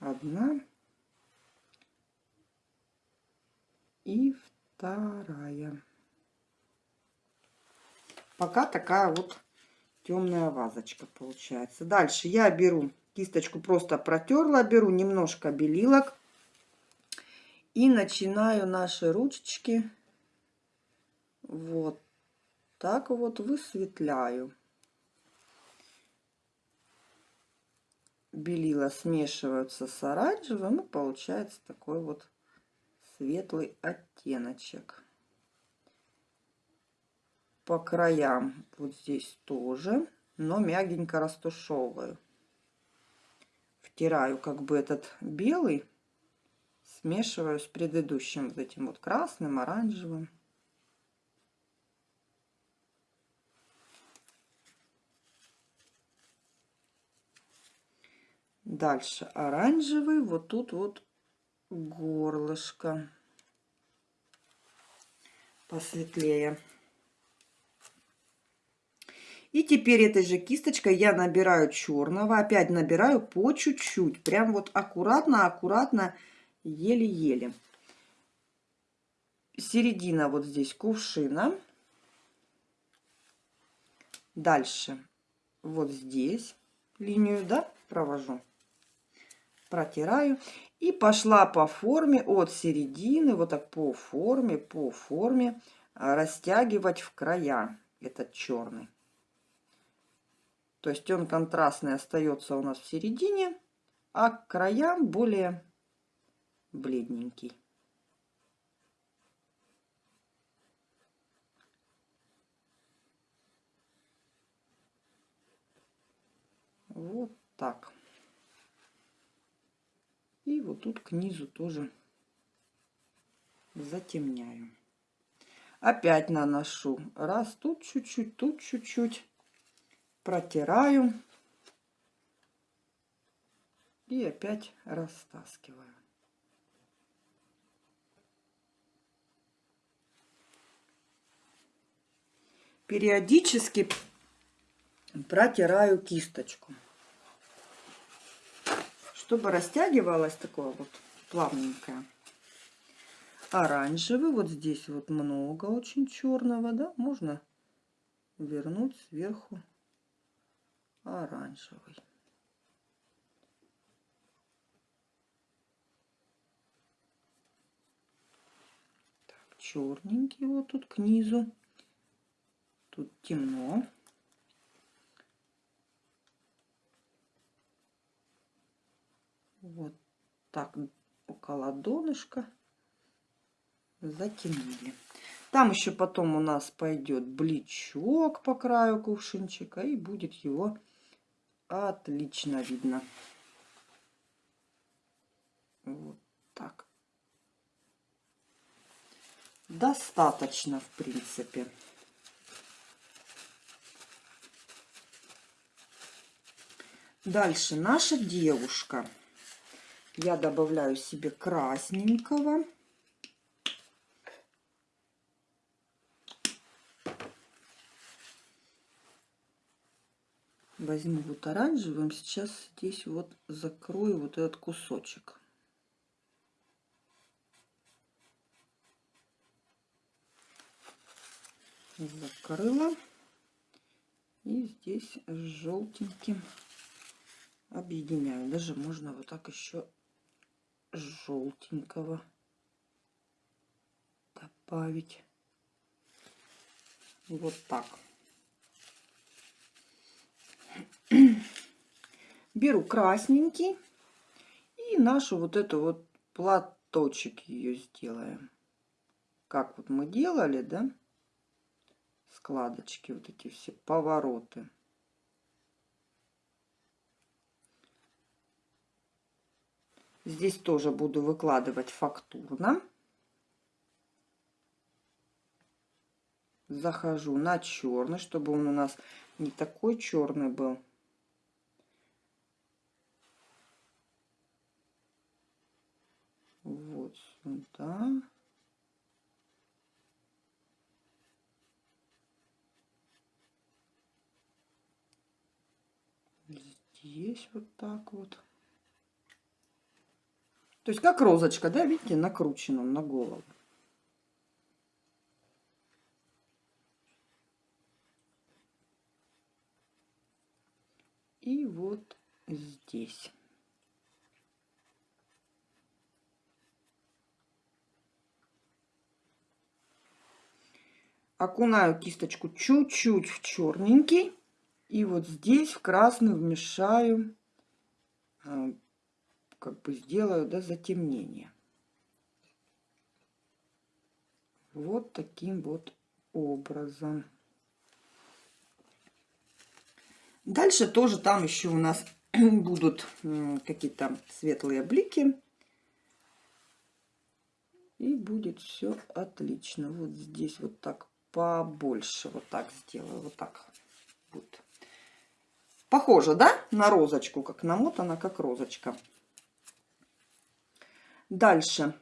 Одна. И вторая. Пока такая вот темная вазочка получается. Дальше я беру кисточку, просто протерла, беру немножко белилок и начинаю наши ручечки вот так вот высветляю. Белила смешиваются с оранжевым и получается такой вот светлый оттеночек по краям вот здесь тоже, но мягенько растушевываю. Втираю как бы этот белый, смешиваю с предыдущим вот этим вот красным, оранжевым. Дальше оранжевый, вот тут вот горлышко посветлее. И теперь этой же кисточкой я набираю черного. Опять набираю по чуть-чуть. Прям вот аккуратно, аккуратно, еле-еле. Середина вот здесь кувшина. Дальше вот здесь линию, да, провожу. Протираю. И пошла по форме от середины, вот так по форме, по форме растягивать в края этот черный. То есть он контрастный остается у нас в середине, а к краям более бледненький. Вот так. И вот тут к низу тоже затемняю. Опять наношу. Раз тут чуть-чуть, тут чуть-чуть протираю. И опять растаскиваю. Периодически протираю кисточку, чтобы растягивалась такое вот плавненькое. Оранжевый, вот здесь вот много очень черного, да, можно вернуть сверху оранжевый. Так, черненький вот тут к низу. Тут темно. Вот так около донышка затемнили. Там еще потом у нас пойдет бличок по краю кувшинчика и будет его отлично видно. Вот так. Достаточно, в принципе. Дальше наша девушка. Я добавляю себе красненького. Возьму вот оранжевым, сейчас здесь вот закрою вот этот кусочек. Закрыла. И здесь с желтеньким объединяю. Даже можно вот так еще желтенького добавить. Вот так. Беру красненький и нашу вот эту вот платочек ее сделаем. Как вот мы делали, да? Складочки, вот эти все повороты. Здесь тоже буду выкладывать фактурно. Захожу на черный, чтобы он у нас не такой черный был. Вот сюда. Здесь вот так вот. То есть как розочка, да, видите, накручена на голову. И вот здесь. Окунаю кисточку чуть-чуть в черненький. И вот здесь в красный вмешаю а, как бы сделаю да, затемнение. Вот таким вот образом. Дальше тоже там еще у нас будут какие-то светлые блики. И будет все отлично. Вот здесь вот так побольше. Вот так сделаю. Вот так будет. Похоже, да, на розочку, как намотана, как розочка. Дальше.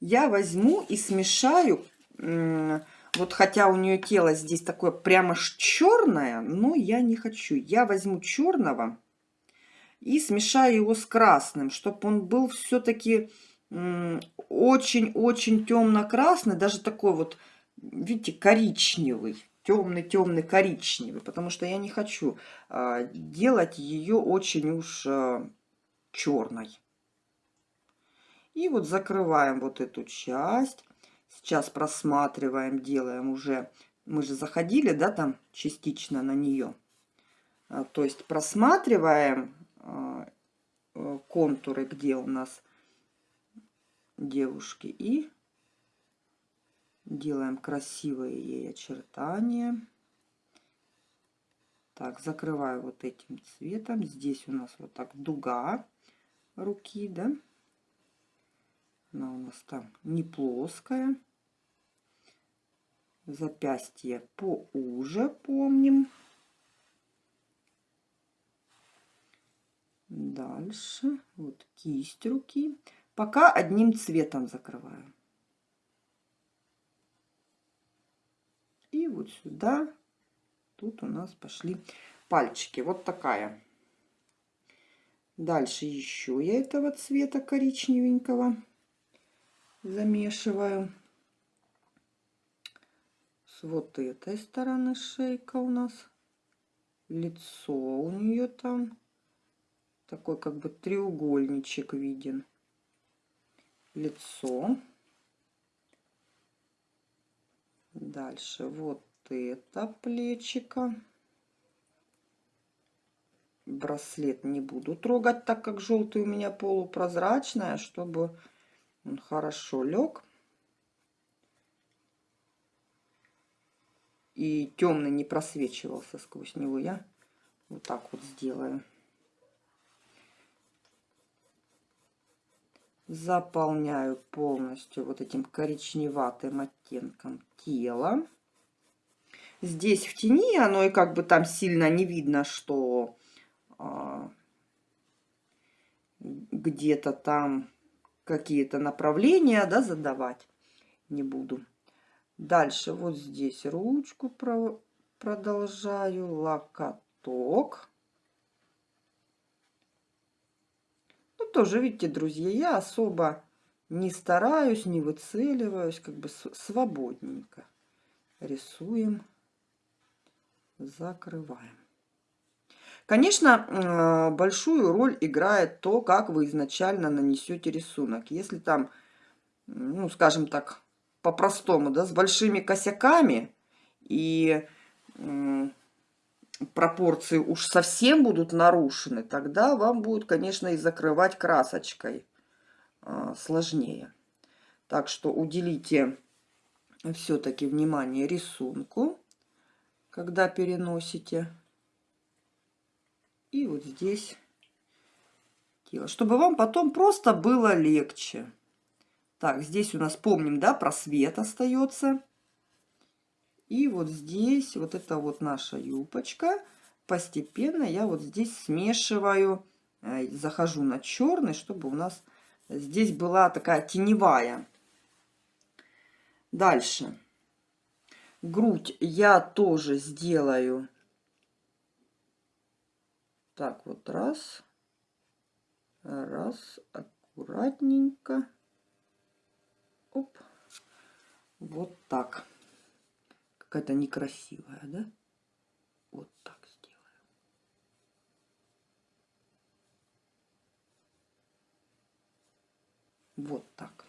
Я возьму и смешаю, вот хотя у нее тело здесь такое прямо черное, но я не хочу. Я возьму черного и смешаю его с красным, чтобы он был все-таки очень-очень темно-красный, даже такой вот, видите, коричневый темный-темный коричневый, потому что я не хочу а, делать ее очень уж а, черной. И вот закрываем вот эту часть. Сейчас просматриваем, делаем уже. Мы же заходили, да, там частично на нее. А, то есть просматриваем э, контуры, где у нас девушки. И делаем красивые ей очертания. Так, закрываю вот этим цветом. Здесь у нас вот так дуга руки, да. Она у нас там не плоская. Запястье поуже помним. Дальше. Вот кисть руки. Пока одним цветом закрываю. И вот сюда. Тут у нас пошли пальчики. Вот такая. Дальше еще я этого цвета коричневенького замешиваю. С вот этой стороны шейка у нас. Лицо у нее там. Такой как бы треугольничек виден. Лицо. Дальше вот это плечико браслет не буду трогать, так как желтый у меня полупрозрачная, чтобы он хорошо лег. И темный не просвечивался сквозь него. Я вот так вот сделаю. Заполняю полностью вот этим коричневатым оттенком тела. Здесь в тени оно и как бы там сильно не видно, что а, где-то там какие-то направления да, задавать не буду. Дальше вот здесь ручку про продолжаю, локоток. Тоже, видите, друзья, я особо не стараюсь, не выцеливаюсь, как бы свободненько рисуем, закрываем. Конечно, большую роль играет то, как вы изначально нанесете рисунок. Если там, ну, скажем так, по-простому, да, с большими косяками и пропорции уж совсем будут нарушены, тогда вам будет, конечно, и закрывать красочкой э, сложнее. Так что уделите все-таки внимание рисунку, когда переносите и вот здесь тело, чтобы вам потом просто было легче. Так, здесь у нас, помним, да, просвет остается. И вот здесь, вот это вот наша юбочка. Постепенно я вот здесь смешиваю, э, захожу на черный, чтобы у нас здесь была такая теневая. Дальше. Грудь я тоже сделаю так вот раз. Раз. Аккуратненько. Оп. Вот так. Какая-то некрасивая, да? Вот так сделаю. Вот так.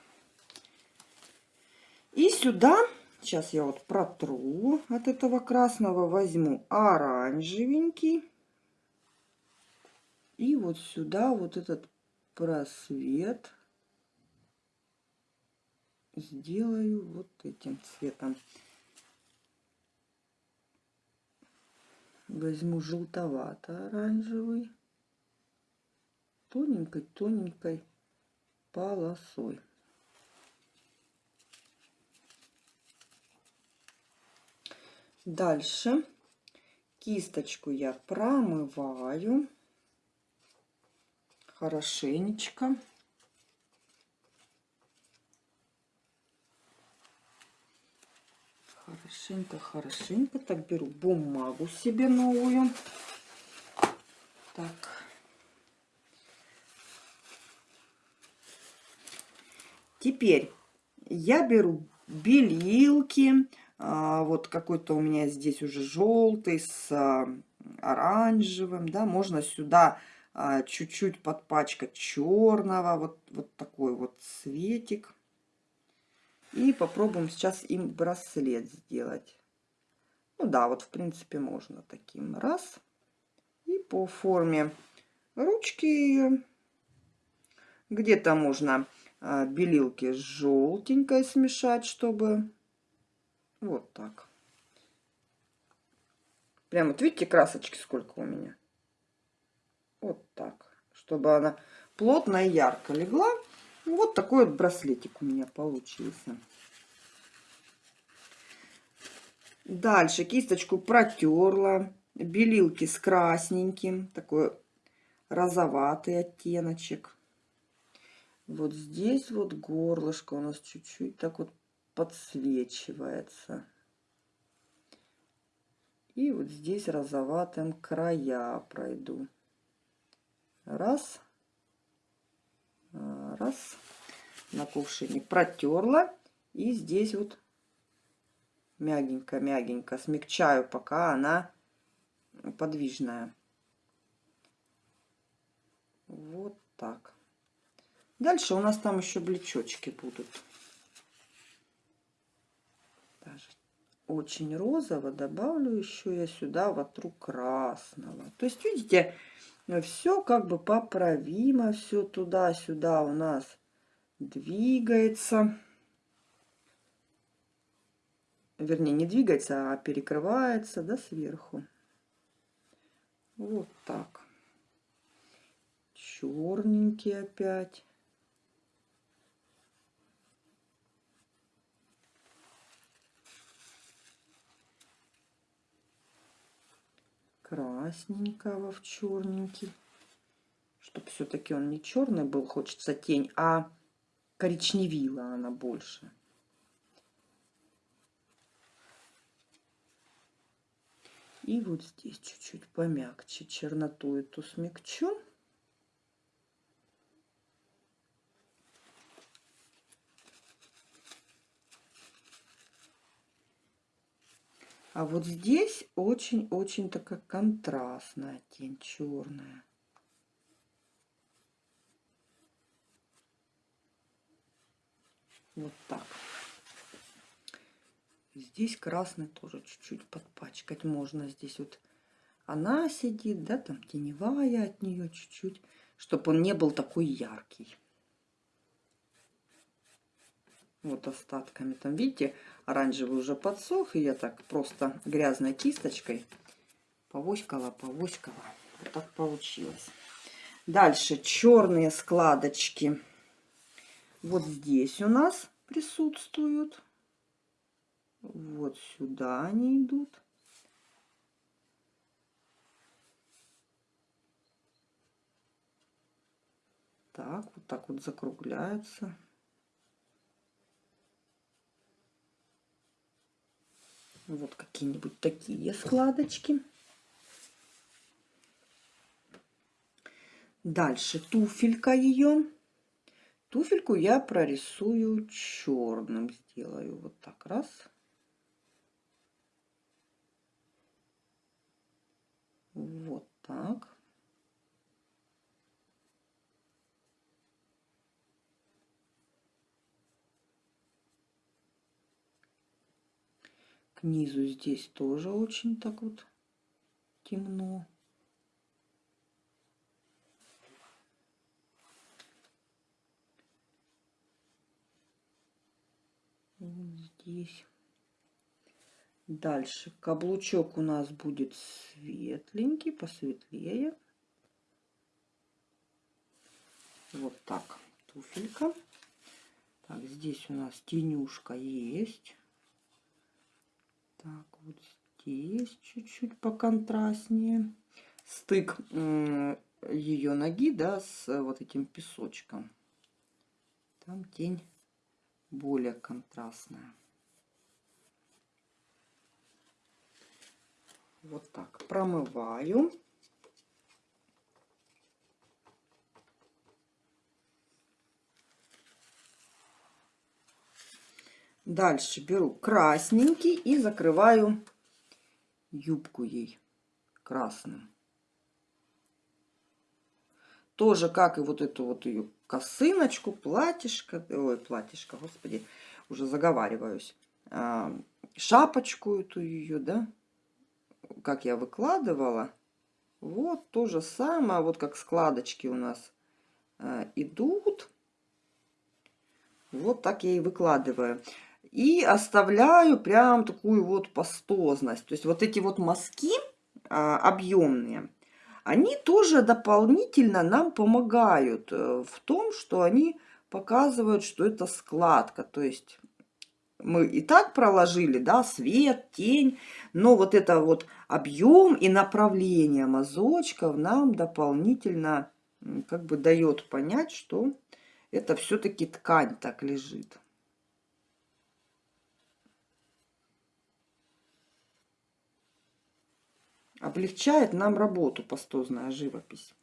И сюда, сейчас я вот протру от этого красного, возьму оранжевенький. И вот сюда вот этот просвет сделаю вот этим цветом. Возьму желтовато-оранжевый тоненькой-тоненькой полосой. Дальше кисточку я промываю хорошенечко. Хорошенько, хорошенько. Так, беру бумагу себе новую. Так. Теперь я беру белилки. А, вот какой-то у меня здесь уже желтый с а, оранжевым. Да, можно сюда а, чуть-чуть подпачкать черного, вот, вот такой вот цветик. И попробуем сейчас им браслет сделать. Ну да, вот в принципе можно таким. Раз. И по форме ручки где-то можно а, белилки с желтенькой смешать, чтобы вот так. Прям вот видите красочки сколько у меня. Вот так. Чтобы она плотно и ярко легла. Вот такой вот браслетик у меня получился. Дальше кисточку протерла. Белилки с красненьким. Такой розоватый оттеночек. Вот здесь вот горлышко у нас чуть-чуть так вот подсвечивается. И вот здесь розоватым края пройду. Раз. А, раз. На кувшине протерла. И здесь вот мягенько-мягенько смягчаю, пока она подвижная. Вот так. Дальше у нас там еще блечочки будут. Даже очень розово добавлю еще я сюда вотру красного. То есть, видите, все как бы поправимо, все туда-сюда у нас двигается. Вернее, не двигается, а перекрывается, да, сверху. Вот так. Черненький опять. Красненького в черненький. Чтобы все-таки он не черный был, хочется тень, а коричневила она больше. И вот здесь чуть-чуть помягче черноту эту смягчу. А вот здесь очень-очень такая контрастная тень черная. Вот так. Здесь красный тоже чуть-чуть подпачкать можно. Здесь вот она сидит, да, там теневая от нее чуть-чуть, чтобы он не был такой яркий. Вот остатками. Там, видите, оранжевый уже подсох. И я так просто грязной кисточкой повоськала, повоськала. Вот так получилось. Дальше черные складочки. Вот здесь у нас присутствуют. Вот сюда они идут. Так, вот так вот закругляются. Вот какие-нибудь такие складочки. Дальше туфелька ее. Туфельку я прорисую черным. Сделаю вот так раз. Вот так. К низу здесь тоже очень так вот темно. Вот здесь. Дальше каблучок у нас будет светленький, посветлее. Вот так туфелька. Так, здесь у нас тенюшка есть. Так, вот здесь чуть-чуть поконтрастнее. Стык ее ноги, да, с вот этим песочком. Там тень более контрастная. Вот так промываю. Дальше беру красненький и закрываю юбку ей красным. Тоже, как и вот эту вот ее косыночку, платьишко, ой, платьишко, господи, уже заговариваюсь, а, шапочку эту ее, да, как я выкладывала, вот то же самое, вот как складочки у нас э, идут. Вот так я и выкладываю. И оставляю прям такую вот пастозность. То есть вот эти вот мазки э, объемные, они тоже дополнительно нам помогают э, в том, что они показывают, что это складка. То есть мы и так проложили, да, свет, тень, но вот это вот объем и направление мазочков нам дополнительно как бы дает понять, что это все-таки ткань так лежит. Облегчает нам работу пастозная живопись.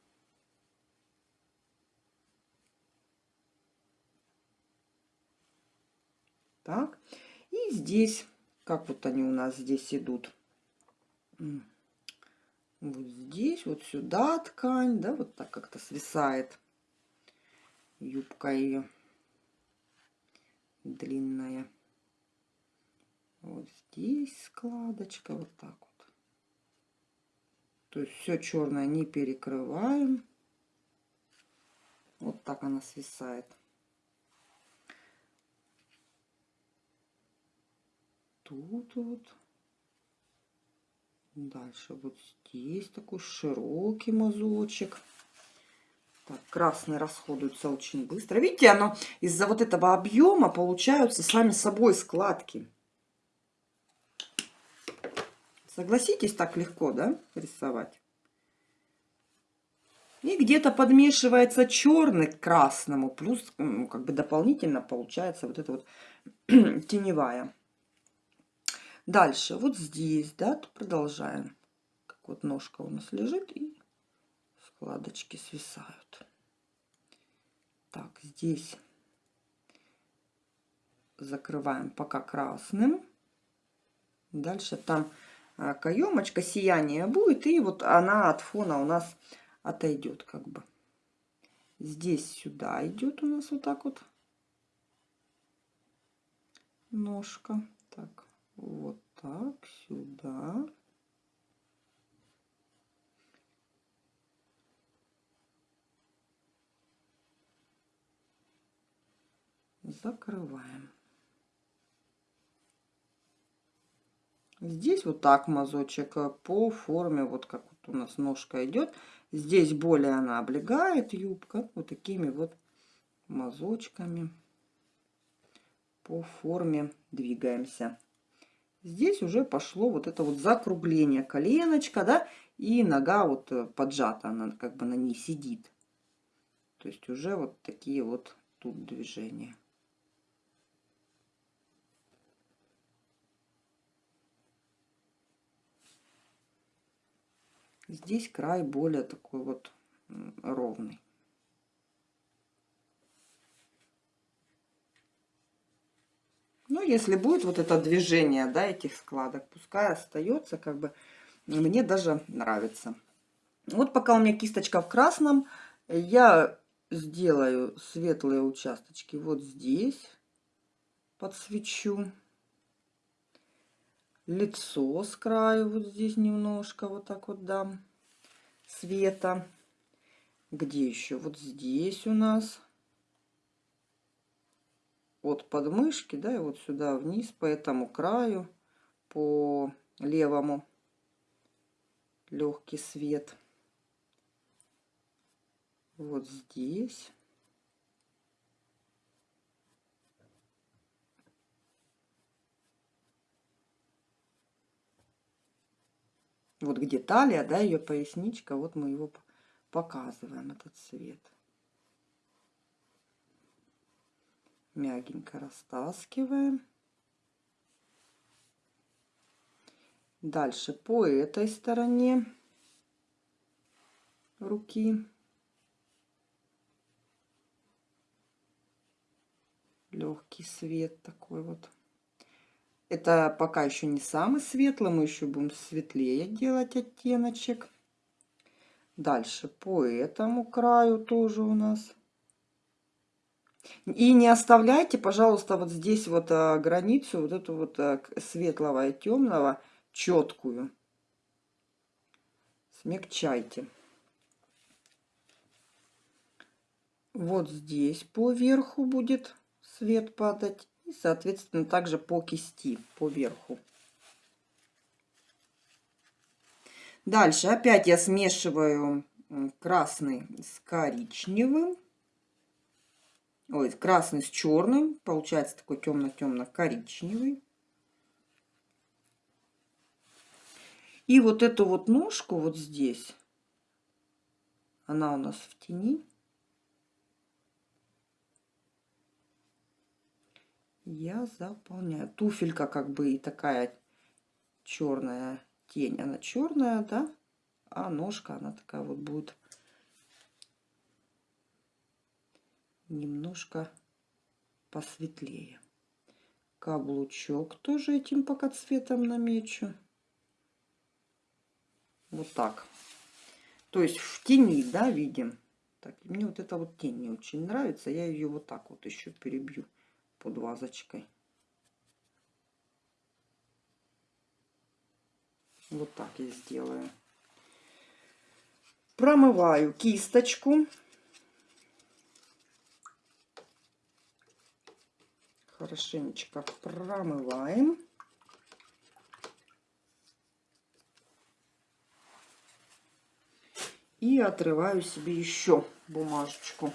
Так, и здесь, как вот они у нас здесь идут. Вот здесь, вот сюда ткань, да, вот так как-то свисает юбка ее длинная. Вот здесь складочка, вот так вот. То есть все черное не перекрываем. Вот так она свисает. Тут вот. Дальше вот здесь такой широкий мазочек. Так, красный расходуется очень быстро. Видите, оно из-за вот этого объема получаются сами собой складки. Согласитесь, так легко, да, рисовать? И где-то подмешивается черный к красному, плюс ну, как бы дополнительно получается вот эта вот теневая. Дальше, вот здесь, да, продолжаем. Как вот ножка у нас лежит и складочки свисают. Так, здесь закрываем пока красным. Дальше там каемочка, сияние будет, и вот она от фона у нас отойдет как бы. Здесь сюда идет у нас вот так вот ножка. Так, вот так, сюда. закрываем. Здесь вот так мазочек э, по форме, вот как вот у нас ножка идет. Здесь более она облегает юбка вот такими вот мазочками. По форме двигаемся. Здесь уже пошло вот это вот закругление коленочка, да, и нога вот э, поджата, она как бы на ней сидит. То есть уже вот такие вот тут движения. Здесь край более такой вот ровный. Ну, если будет вот это движение, да, этих складок, пускай остается, как бы, мне даже нравится. Вот пока у меня кисточка в красном, я сделаю светлые участочки вот здесь, подсвечу лицо с краю вот здесь немножко вот так вот дам света. Где еще? Вот здесь у нас от подмышки, да, и вот сюда вниз по этому краю, по левому легкий свет. Вот здесь. Вот где талия, да, ее поясничка, вот мы его показываем, этот цвет. Мягенько растаскиваем. Дальше по этой стороне руки. Легкий свет такой вот. Это пока еще не самый светлый, мы еще будем светлее делать оттеночек. Дальше по этому краю тоже у нас. И не оставляйте, пожалуйста, вот здесь вот а, границу, вот эту вот а, светлого и темного, четкую. Смягчайте. Вот здесь по верху будет свет падать. И, соответственно, также по кисти, по верху. Дальше опять я смешиваю красный с коричневым. Ой, красный с черным. Получается такой темно-темно-коричневый. И вот эту вот ножку вот здесь, она у нас в тени. Я заполняю. Туфелька как бы и такая черная тень. Она черная, да? А ножка, она такая вот будет немножко посветлее. Каблучок тоже этим пока цветом намечу. Вот так. То есть в тени, да, видим. Так, мне вот эта вот тень не очень нравится. Я ее вот так вот еще перебью под вазочкой. Вот так я сделаю. Промываю кисточку. Хорошенечко промываем. И отрываю себе еще бумажечку.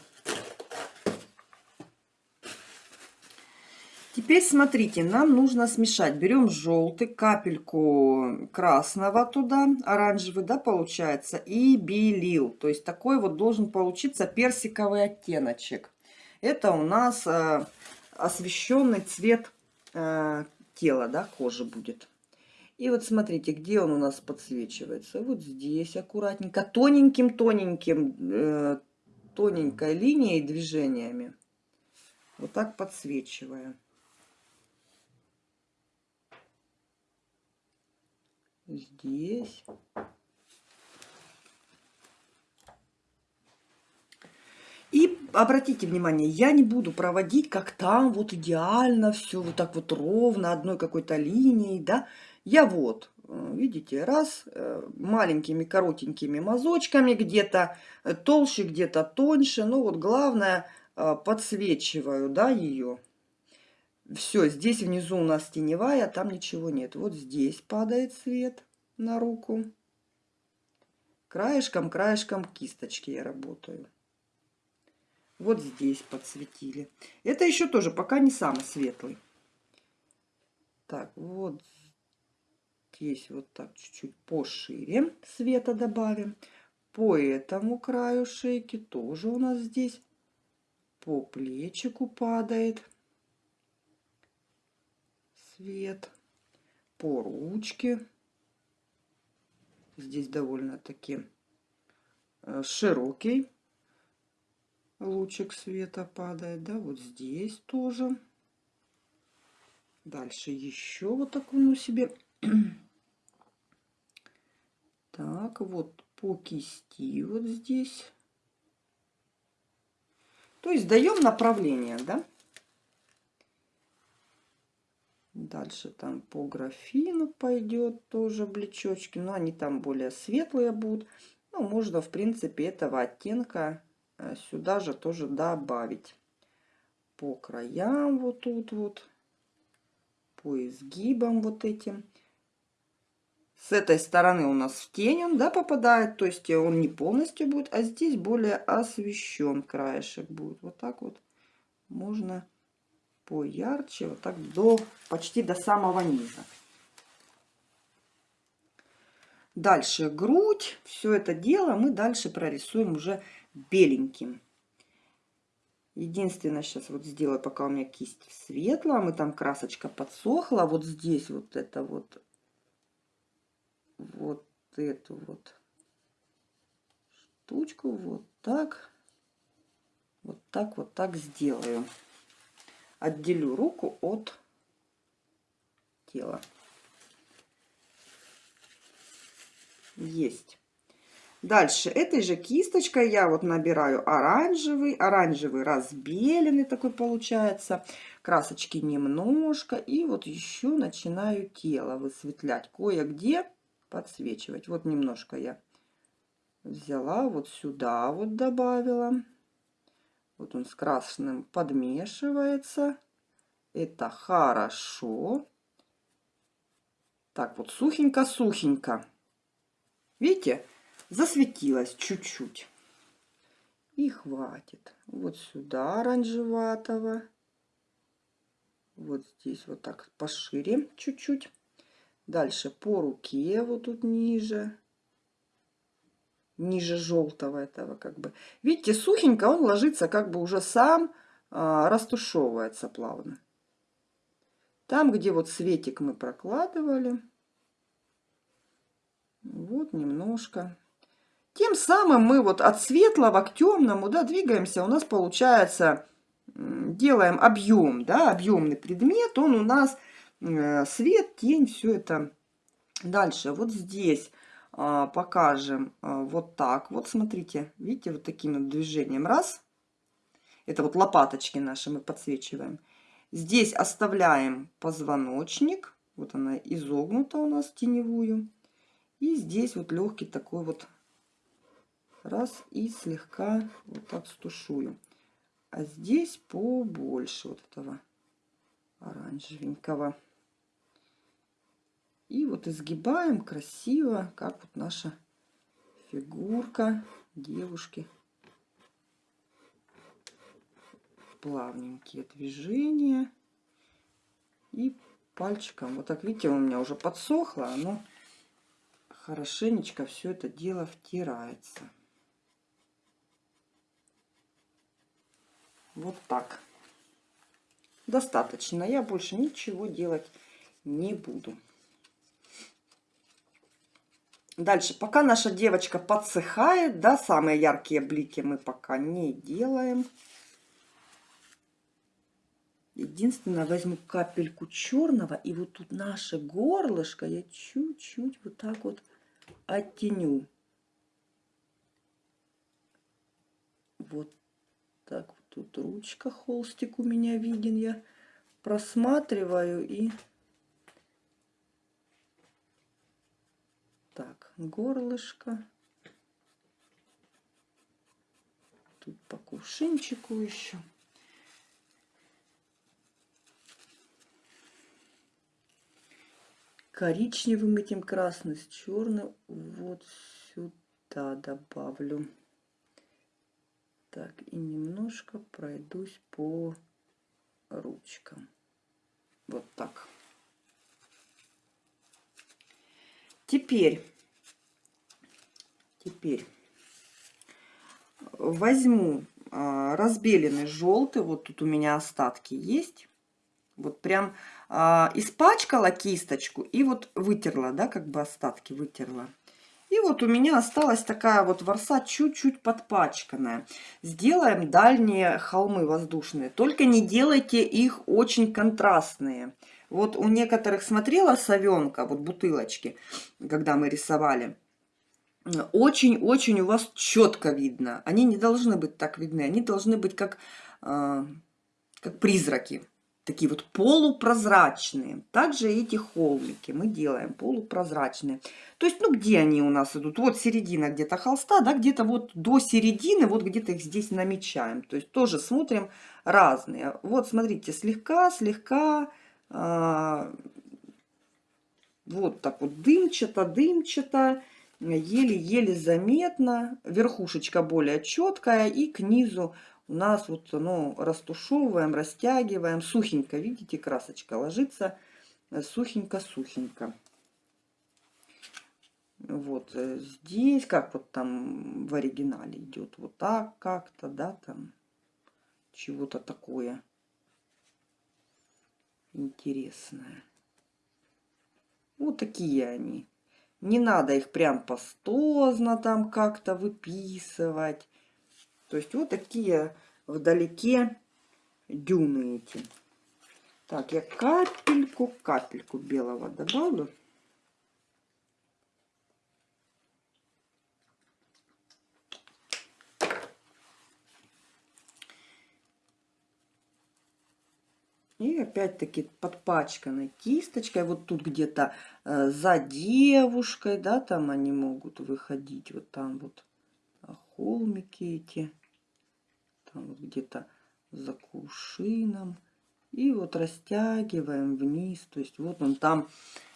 Теперь смотрите, нам нужно смешать. Берем желтый, капельку красного туда, оранжевый, да, получается, и белил. То есть такой вот должен получиться персиковый оттеночек. Это у нас э, освещенный цвет э, тела, да, кожи будет. И вот смотрите, где он у нас подсвечивается. Вот здесь аккуратненько, тоненьким-тоненьким, э, тоненькой линией движениями. Вот так подсвечиваю. Здесь. И обратите внимание, я не буду проводить, как там, вот идеально все, вот так вот ровно, одной какой-то линией, да. Я вот, э, видите, раз, э, маленькими коротенькими мазочками, где-то э, толще, где-то тоньше. Ну вот главное, подсвечиваю, да, ее. Все, здесь внизу у нас теневая, а там ничего нет. Вот здесь падает свет на руку. Краешком, краешком кисточки я работаю. Вот здесь подсветили. Это еще тоже пока не самый светлый. Так, вот здесь вот так чуть-чуть пошире света добавим. По этому краю шейки тоже у нас здесь по плечику падает свет. По ручке. Здесь довольно-таки э, широкий лучик света падает. Да, вот здесь тоже. Дальше еще вот такую ну себе Так, вот по кисти вот здесь. То есть даем направление, да? Дальше там по графину пойдет тоже блечочки. Но они там более светлые будут. Ну, можно, в принципе, этого оттенка э, сюда же тоже добавить. По краям вот тут вот. По изгибам вот этим с этой стороны у нас в тень он, да, попадает, то есть он не полностью будет, а здесь более освещен краешек будет. Вот так вот можно поярче, вот так до, почти до самого низа. Дальше грудь, все это дело мы дальше прорисуем уже беленьким. Единственное, сейчас вот сделаю, пока у меня кисть светлая, мы там красочка подсохла, вот здесь вот это вот вот эту вот штучку вот так, вот так, вот так сделаю. Отделю руку от тела. Есть. Дальше этой же кисточкой я вот набираю оранжевый, оранжевый разбеленный такой получается, красочки немножко, и вот еще начинаю тело высветлять кое-где подсвечивать. Вот немножко я взяла, вот сюда вот добавила. Вот он с красным подмешивается. Это хорошо. Так вот, сухенько-сухенько. Видите, засветилась чуть-чуть. И хватит. Вот сюда оранжеватого. Вот здесь вот так пошире чуть-чуть. Дальше по руке вот тут ниже. Ниже желтого этого как бы. Видите, сухенько он ложится как бы уже сам а, растушевывается плавно. Там, где вот светик мы прокладывали. Вот немножко. Тем самым мы вот от светлого к темному, да, двигаемся. У нас получается, делаем объем, да, объемный предмет. Он у нас э, свет, тень, все это. Дальше, вот здесь покажем а, вот так. Вот смотрите, видите, вот таким вот движением. Раз. Это вот лопаточки наши мы подсвечиваем. Здесь оставляем позвоночник. Вот она изогнута у нас теневую. И здесь вот легкий такой вот раз и слегка вот так стушую. А здесь побольше вот этого оранжевенького. И вот изгибаем красиво, как вот наша фигурка девушки. Плавненькие движения. И пальчиком. Вот так, видите, у меня уже подсохло. Оно хорошенечко все это дело втирается. Вот так. Достаточно. Я больше ничего делать не буду. Дальше, пока наша девочка подсыхает, да, самые яркие блики мы пока не делаем. Единственное, возьму капельку черного, и вот тут наше горлышко я чуть-чуть вот так вот оттеню. Вот так вот тут ручка, холстик у меня виден, я просматриваю и Так, горлышко. Тут по кувшинчику еще. Коричневым этим красным с черным вот сюда добавлю. Так, и немножко пройдусь по ручкам. Вот так. Теперь, теперь возьму а, разбеленный желтый, вот тут у меня остатки есть. Вот прям а, испачкала кисточку и вот вытерла, да, как бы остатки вытерла. И вот у меня осталась такая вот ворса чуть-чуть подпачканная. Сделаем дальние холмы воздушные. Только не делайте их очень контрастные. Вот у некоторых смотрела совенка, вот бутылочки, когда мы рисовали. Очень-очень у вас четко видно. Они не должны быть так видны. Они должны быть как, э, как призраки. Такие вот полупрозрачные. Также эти холмики мы делаем полупрозрачные. То есть, ну, где они у нас идут? Вот середина где-то холста, да, где-то вот до середины, вот где-то их здесь намечаем. То есть, тоже смотрим разные. Вот, смотрите, слегка, слегка вот так вот дымчато, дымчато, еле-еле заметно. Верхушечка более четкая и к низу у нас вот ну, растушевываем, растягиваем. Сухенько, видите, красочка ложится сухенько-сухенько. Вот э, здесь, как вот там в оригинале идет, вот так как-то, да, там чего-то такое интересное. Вот такие они. Не надо их прям пастозно там как-то выписывать. То есть вот такие вдалеке дюны эти. Так, я капельку, капельку белого добавлю. И опять-таки подпачканной кисточкой. Вот тут где-то э, за девушкой, да, там они могут выходить. Вот там вот а, холмики эти. Там вот где-то за кувшином. И вот растягиваем вниз. То есть вот он там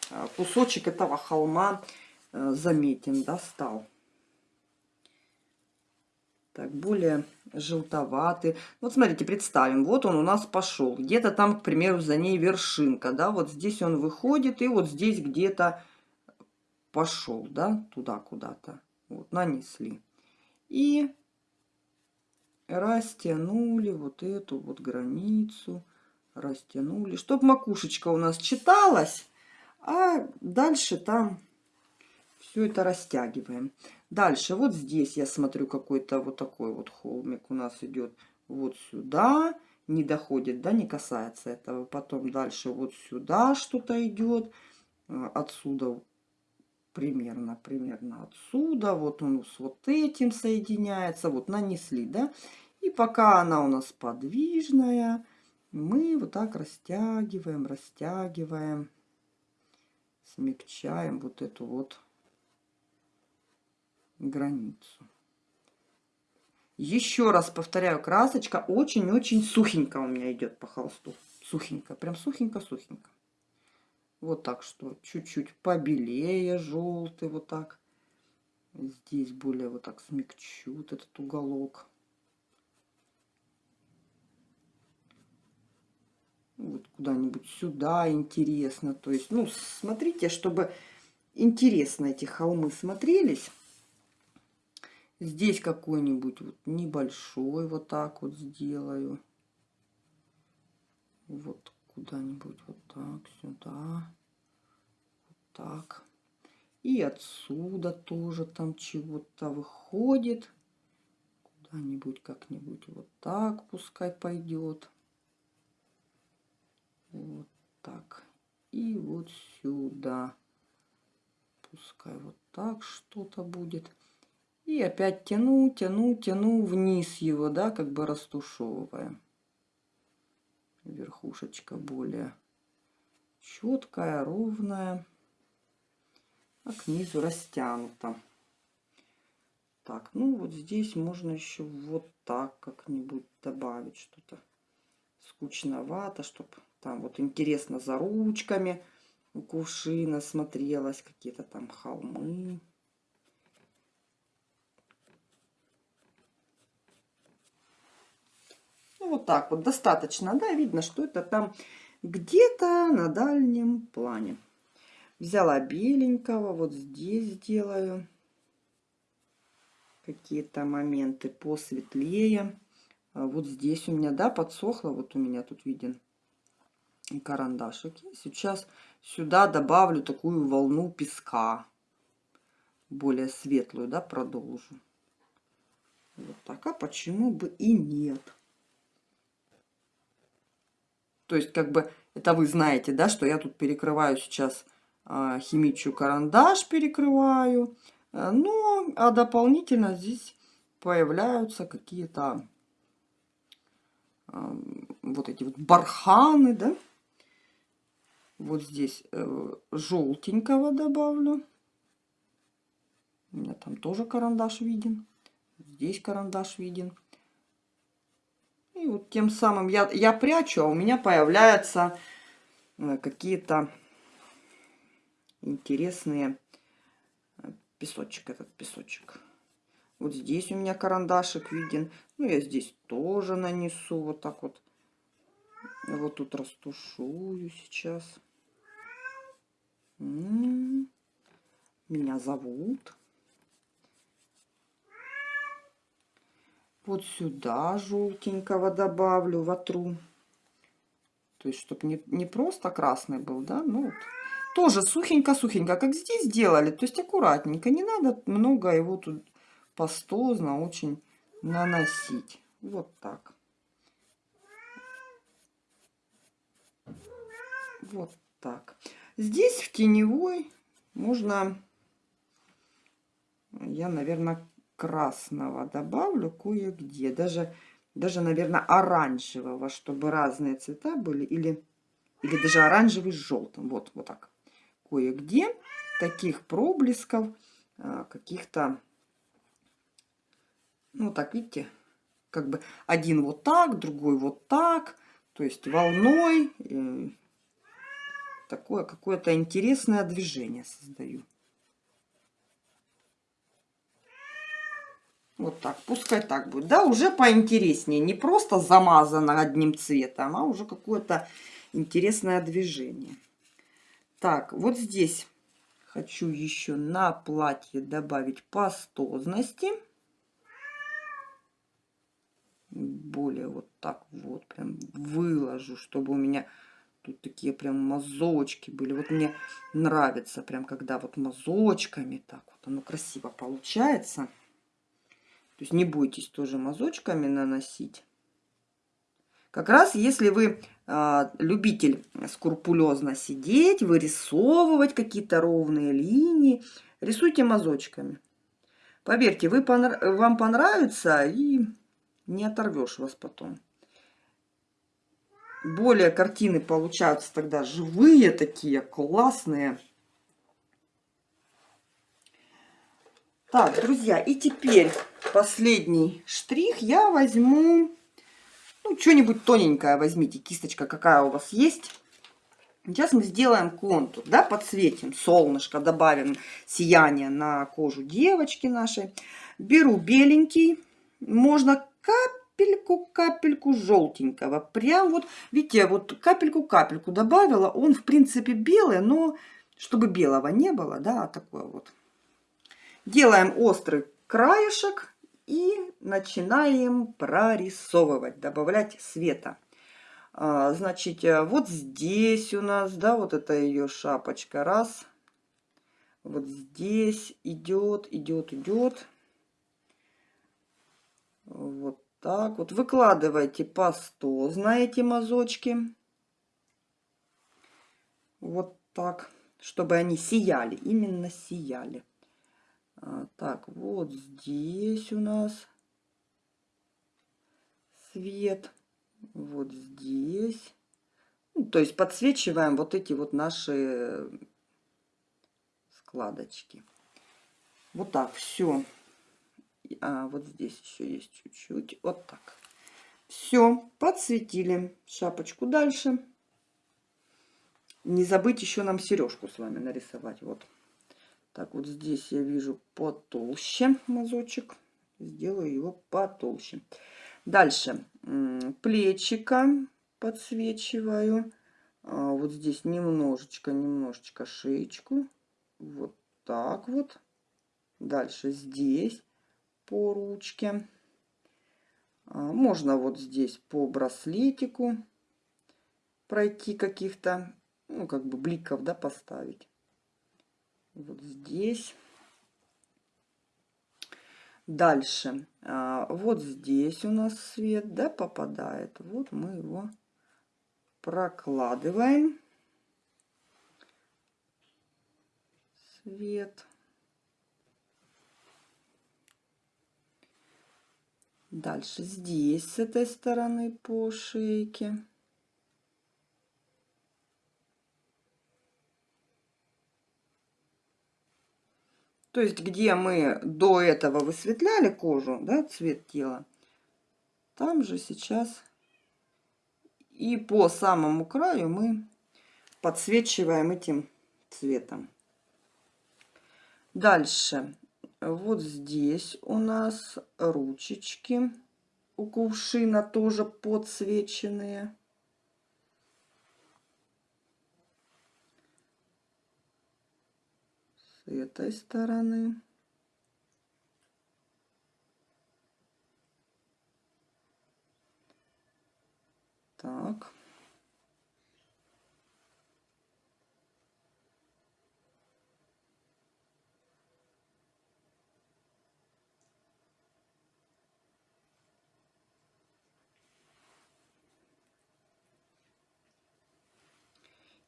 э, кусочек этого холма э, заметен, да. Так, более желтоватый. Вот смотрите, представим, вот он у нас пошел. Где-то там, к примеру, за ней вершинка, да, вот здесь он выходит, и вот здесь где-то пошел, да, туда куда-то. Вот, нанесли. И растянули вот эту вот границу, растянули, чтобы макушечка у нас читалась, а дальше там все это растягиваем. Дальше вот здесь я смотрю какой-то вот такой вот холмик у нас идет вот сюда, не доходит, да, не касается этого. Потом дальше вот сюда что-то идет, а, отсюда примерно, примерно отсюда, вот он с вот этим соединяется, вот нанесли, да. И пока она у нас подвижная, мы вот так растягиваем, растягиваем, смягчаем вот эту вот границу. Еще раз повторяю, красочка очень-очень сухенько у меня идет по холсту. Сухенько, прям сухенько-сухенько. Вот так что чуть-чуть побелее желтый, вот так. Здесь более вот так смягчу вот этот уголок. Вот куда-нибудь сюда интересно. То есть, ну, смотрите, чтобы интересно эти холмы смотрелись. Здесь какой-нибудь вот небольшой вот так вот сделаю. Вот куда-нибудь вот так, сюда, вот так. И отсюда тоже там чего-то выходит. Куда-нибудь как-нибудь вот так пускай пойдет. Вот так. И вот сюда. Пускай вот так что-то будет. И опять тяну, тяну, тяну вниз его, да, как бы растушевывая верхушечка более четкая, ровная, а к низу растянута. Так, ну вот здесь можно еще вот так как-нибудь добавить что-то. Скучновато, чтобы там вот интересно за ручками у кувшина смотрелось, какие-то там холмы. Вот так вот достаточно, да, видно, что это там где-то на дальнем плане. Взяла беленького, вот здесь сделаю какие-то моменты посветлее. А вот здесь у меня, да, подсохло, вот у меня тут виден карандашик. сейчас сюда добавлю такую волну песка, более светлую, да, продолжу. Вот так, а почему бы и нет? То есть, как бы, это вы знаете, да, что я тут перекрываю сейчас а, химичу карандаш, перекрываю. Э, ну, а дополнительно здесь появляются какие-то а, вот эти вот барханы, да. Вот здесь э, желтенького добавлю. У меня там тоже карандаш виден. Здесь карандаш виден. И вот тем самым я, я прячу, а у меня появляются э, какие-то интересные э, песочек, этот песочек. Вот здесь у меня карандашик виден. Ну, я здесь тоже нанесу вот так вот. Вот тут растушую сейчас. М-м-м. Меня зовут. Вот сюда желтенького добавлю, вотру. То есть, чтобы не, не просто красный был, да, ну вот. Тоже сухенько-сухенько, как здесь делали. То есть, аккуратненько. Не надо много его тут пастозно очень наносить. Вот так. Вот так. Здесь в теневой можно, я, наверное, красного добавлю кое-где. Даже, даже, наверное, оранжевого, чтобы разные цвета были. Или, или даже оранжевый с желтым. Вот, вот так. Кое-где таких проблесков, а, каких-то, ну так, видите, как бы один вот так, другой вот так. То есть волной э, такое какое-то интересное движение создаю. Вот так, пускай так будет. Да, уже поинтереснее. Не просто замазано одним цветом, а уже какое-то интересное движение. Так, вот здесь хочу еще на платье добавить пастозности. Более вот так вот прям выложу, чтобы у меня тут такие прям мазочки были. Вот мне нравится прям, когда вот мазочками так вот оно красиво получается. То есть не бойтесь тоже мазочками наносить. Как раз если вы э, любитель скрупулезно сидеть, вырисовывать какие-то ровные линии, рисуйте мазочками. Поверьте, вы понрав... вам понравится и не оторвешь вас потом. Более картины получаются тогда живые такие, классные. Так, друзья, и теперь последний штрих я возьму ну, что-нибудь тоненькое возьмите, кисточка какая у вас есть. Сейчас мы сделаем контур, да, подсветим солнышко, добавим сияние на кожу девочки нашей. Беру беленький, можно капельку-капельку желтенького. Прям вот, видите, вот капельку-капельку добавила. Он, в принципе, белый, но чтобы белого не было, да, такое вот. Делаем острый краешек и начинаем прорисовывать, добавлять света. А, значит, э, вот здесь у нас, да, вот это ее шапочка, раз. Вот здесь идет, идет, идет. Вот так вот. Выкладывайте по 100 знаете, мазочки. Вот так, чтобы они сияли, именно сияли. А, так, вот здесь у нас свет. Вот здесь. Ну, то есть подсвечиваем вот эти вот наши складочки. Вот так, все. А, вот здесь еще есть чуть-чуть. Вот так. Все, подсветили шапочку дальше. Не забыть еще нам сережку с вами нарисовать. Вот. Так, вот здесь я вижу потолще мазочек. Сделаю его потолще. Дальше. Плечика подсвечиваю. А, вот здесь немножечко, немножечко шеечку. Вот так вот. Дальше здесь по ручке. А, можно вот здесь по браслетику пройти каких-то, ну, как бы бликов, да, поставить вот здесь. Дальше, а, вот здесь у нас свет, да, попадает. Вот мы его прокладываем. Свет. Дальше здесь, с этой стороны по шейке. То есть, где мы до этого высветляли кожу, да, цвет тела, там же сейчас и по самому краю мы подсвечиваем этим цветом. Дальше. Вот здесь у нас ручечки у кувшина тоже подсвеченные. Этой стороны. Так.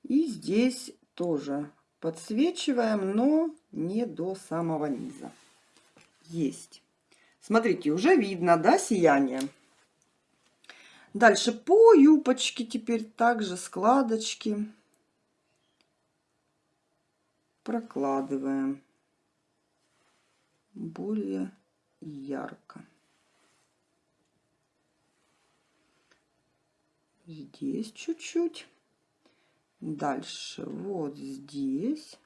И здесь тоже подсвечиваем, но не до самого низа. Есть. Смотрите, уже видно, да, сияние? Дальше по юбочке теперь также складочки прокладываем более ярко. Здесь чуть-чуть. Дальше вот здесь.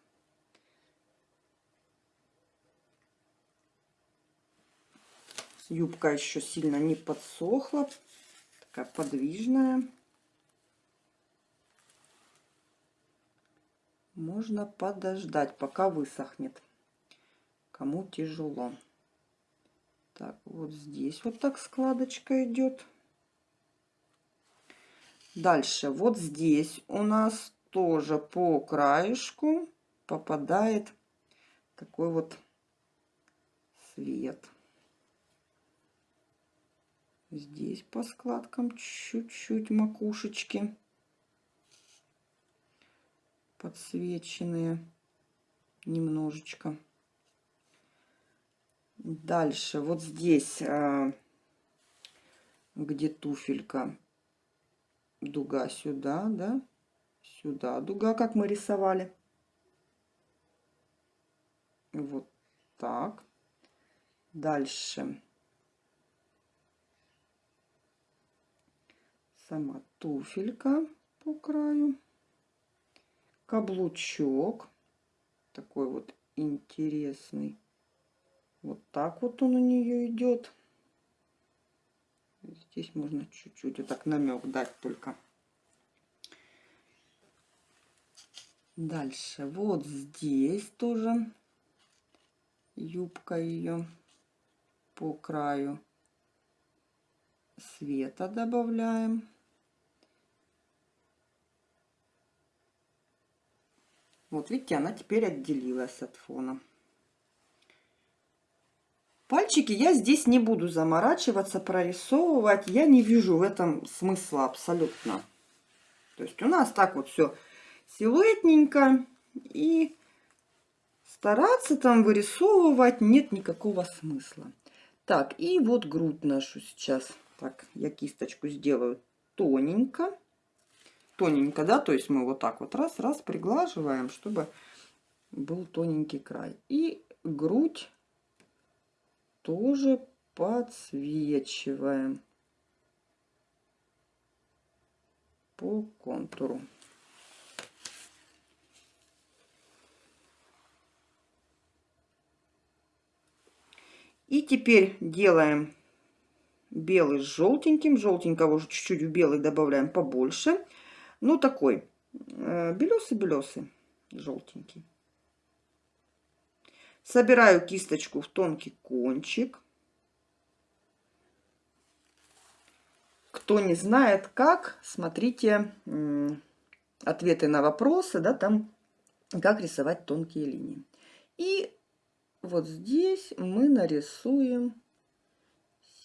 Юбка еще сильно не подсохла. Такая подвижная. Можно подождать, пока высохнет. Кому тяжело. Так, вот здесь вот так складочка идет. Дальше, вот здесь у нас тоже по краешку попадает такой вот свет. Здесь по складкам чуть-чуть макушечки подсвеченные немножечко. Дальше вот здесь, а, где туфелька, дуга сюда, да, сюда дуга, как мы рисовали. Вот так. Дальше. Сама туфелька по краю каблучок. Такой вот интересный. Вот так вот он у нее идет. Здесь можно чуть-чуть вот так намек дать только. Дальше вот здесь тоже юбка ее по краю света добавляем. Вот видите, она теперь отделилась от фона. Пальчики я здесь не буду заморачиваться, прорисовывать. Я не вижу в этом смысла абсолютно. То есть у нас так вот все силуэтненько. И стараться там вырисовывать нет никакого смысла. Так, и вот грудь нашу сейчас. Так, я кисточку сделаю тоненько тоненько, да, то есть мы вот так вот раз-раз приглаживаем, чтобы был тоненький край. И грудь тоже подсвечиваем по контуру. И теперь делаем белый с желтеньким. Желтенького уже чуть-чуть в белый добавляем побольше. Ну, такой белесый-белесый, э, желтенький. Собираю кисточку в тонкий кончик. Кто не знает как, смотрите ответы на вопросы, да, там как рисовать тонкие линии. И вот здесь мы нарисуем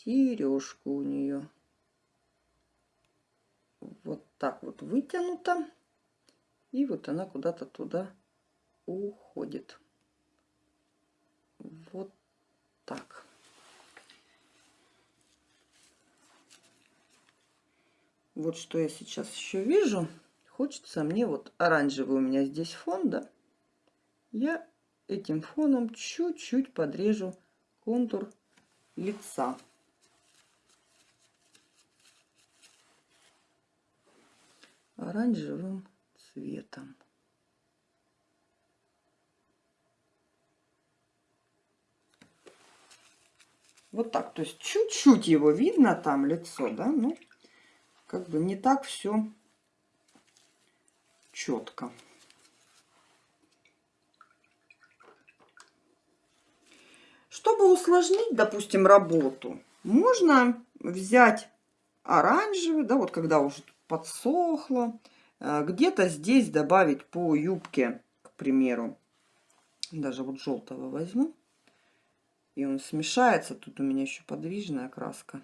сережку у нее вот так вот вытянута. И вот она куда-то туда уходит. Вот так. Вот что я сейчас еще вижу. Хочется мне вот оранжевый у меня здесь фон, да? Я этим фоном чуть-чуть подрежу контур лица. оранжевым цветом. Вот так, то есть чуть-чуть его видно там лицо, да, ну, как бы не так все четко. Чтобы усложнить, допустим, работу, можно взять оранжевый, да, вот когда уже подсохло. А, где-то здесь добавить по юбке, к примеру, даже вот желтого возьму. И он смешается. Тут у меня еще подвижная краска.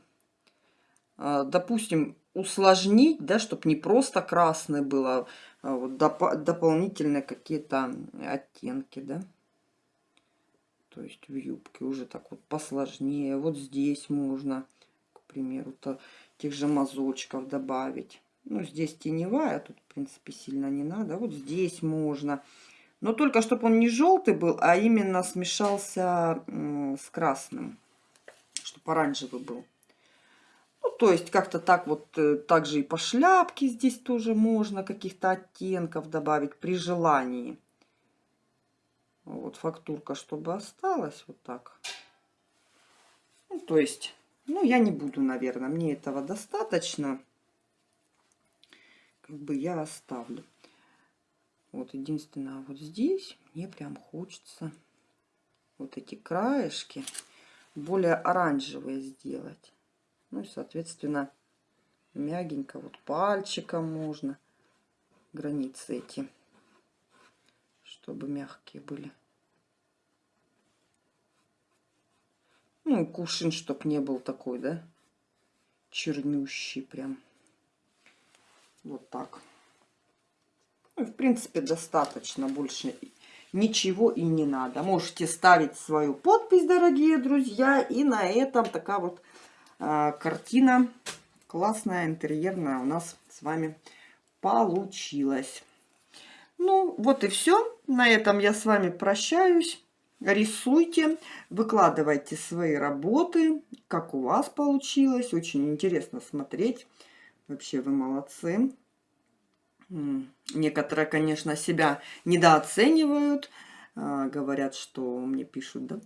А, допустим, усложнить, да, чтобы не просто красный было, а вот доп дополнительные какие-то оттенки, да. То есть в юбке уже так вот посложнее. Вот здесь можно, к примеру, то тех же мазочков добавить. Ну, здесь теневая, тут, в принципе, сильно не надо. Вот здесь можно. Но только чтобы он не желтый был, а именно смешался с красным. Чтобы оранжевый был. Ну, то есть, как-то так вот, э, также и по шляпке здесь тоже можно каких-то оттенков добавить при желании. Вот фактурка, чтобы осталась вот так. Ну, то есть, ну, я не буду, наверное. Мне этого достаточно. Как бы я оставлю. Вот единственное, вот здесь мне прям хочется вот эти краешки более оранжевые сделать. Ну и, соответственно, мягенько вот пальчиком можно границы эти, чтобы мягкие были. Ну, кувшин, чтоб не был такой, да, чернющий прям. Вот так. Ну, в принципе, достаточно. Больше ничего и не надо. Можете ставить свою подпись, дорогие друзья. И на этом такая вот э, картина классная, интерьерная у нас с вами получилась. Ну, вот и все. На этом я с вами прощаюсь. Рисуйте, выкладывайте свои работы, как у вас получилось. Очень интересно смотреть. Вообще вы молодцы. Некоторые, конечно, себя недооценивают. А, говорят, что мне пишут, да,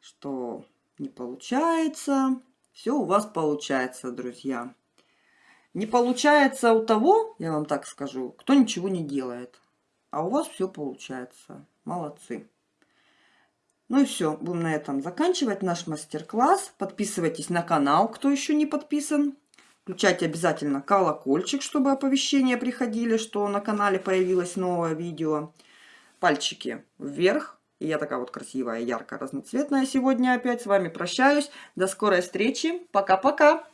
что не получается. Все у вас получается, друзья. Не получается у того, я вам так скажу, кто ничего не делает. А у вас все получается. Молодцы. Ну и все, будем на этом заканчивать наш мастер-класс. Подписывайтесь на канал, кто еще не подписан. Включайте обязательно колокольчик, чтобы оповещения приходили, что на канале появилось новое видео. Пальчики вверх. И я такая вот красивая, яркая, разноцветная сегодня опять. С вами прощаюсь. До скорой встречи. Пока-пока.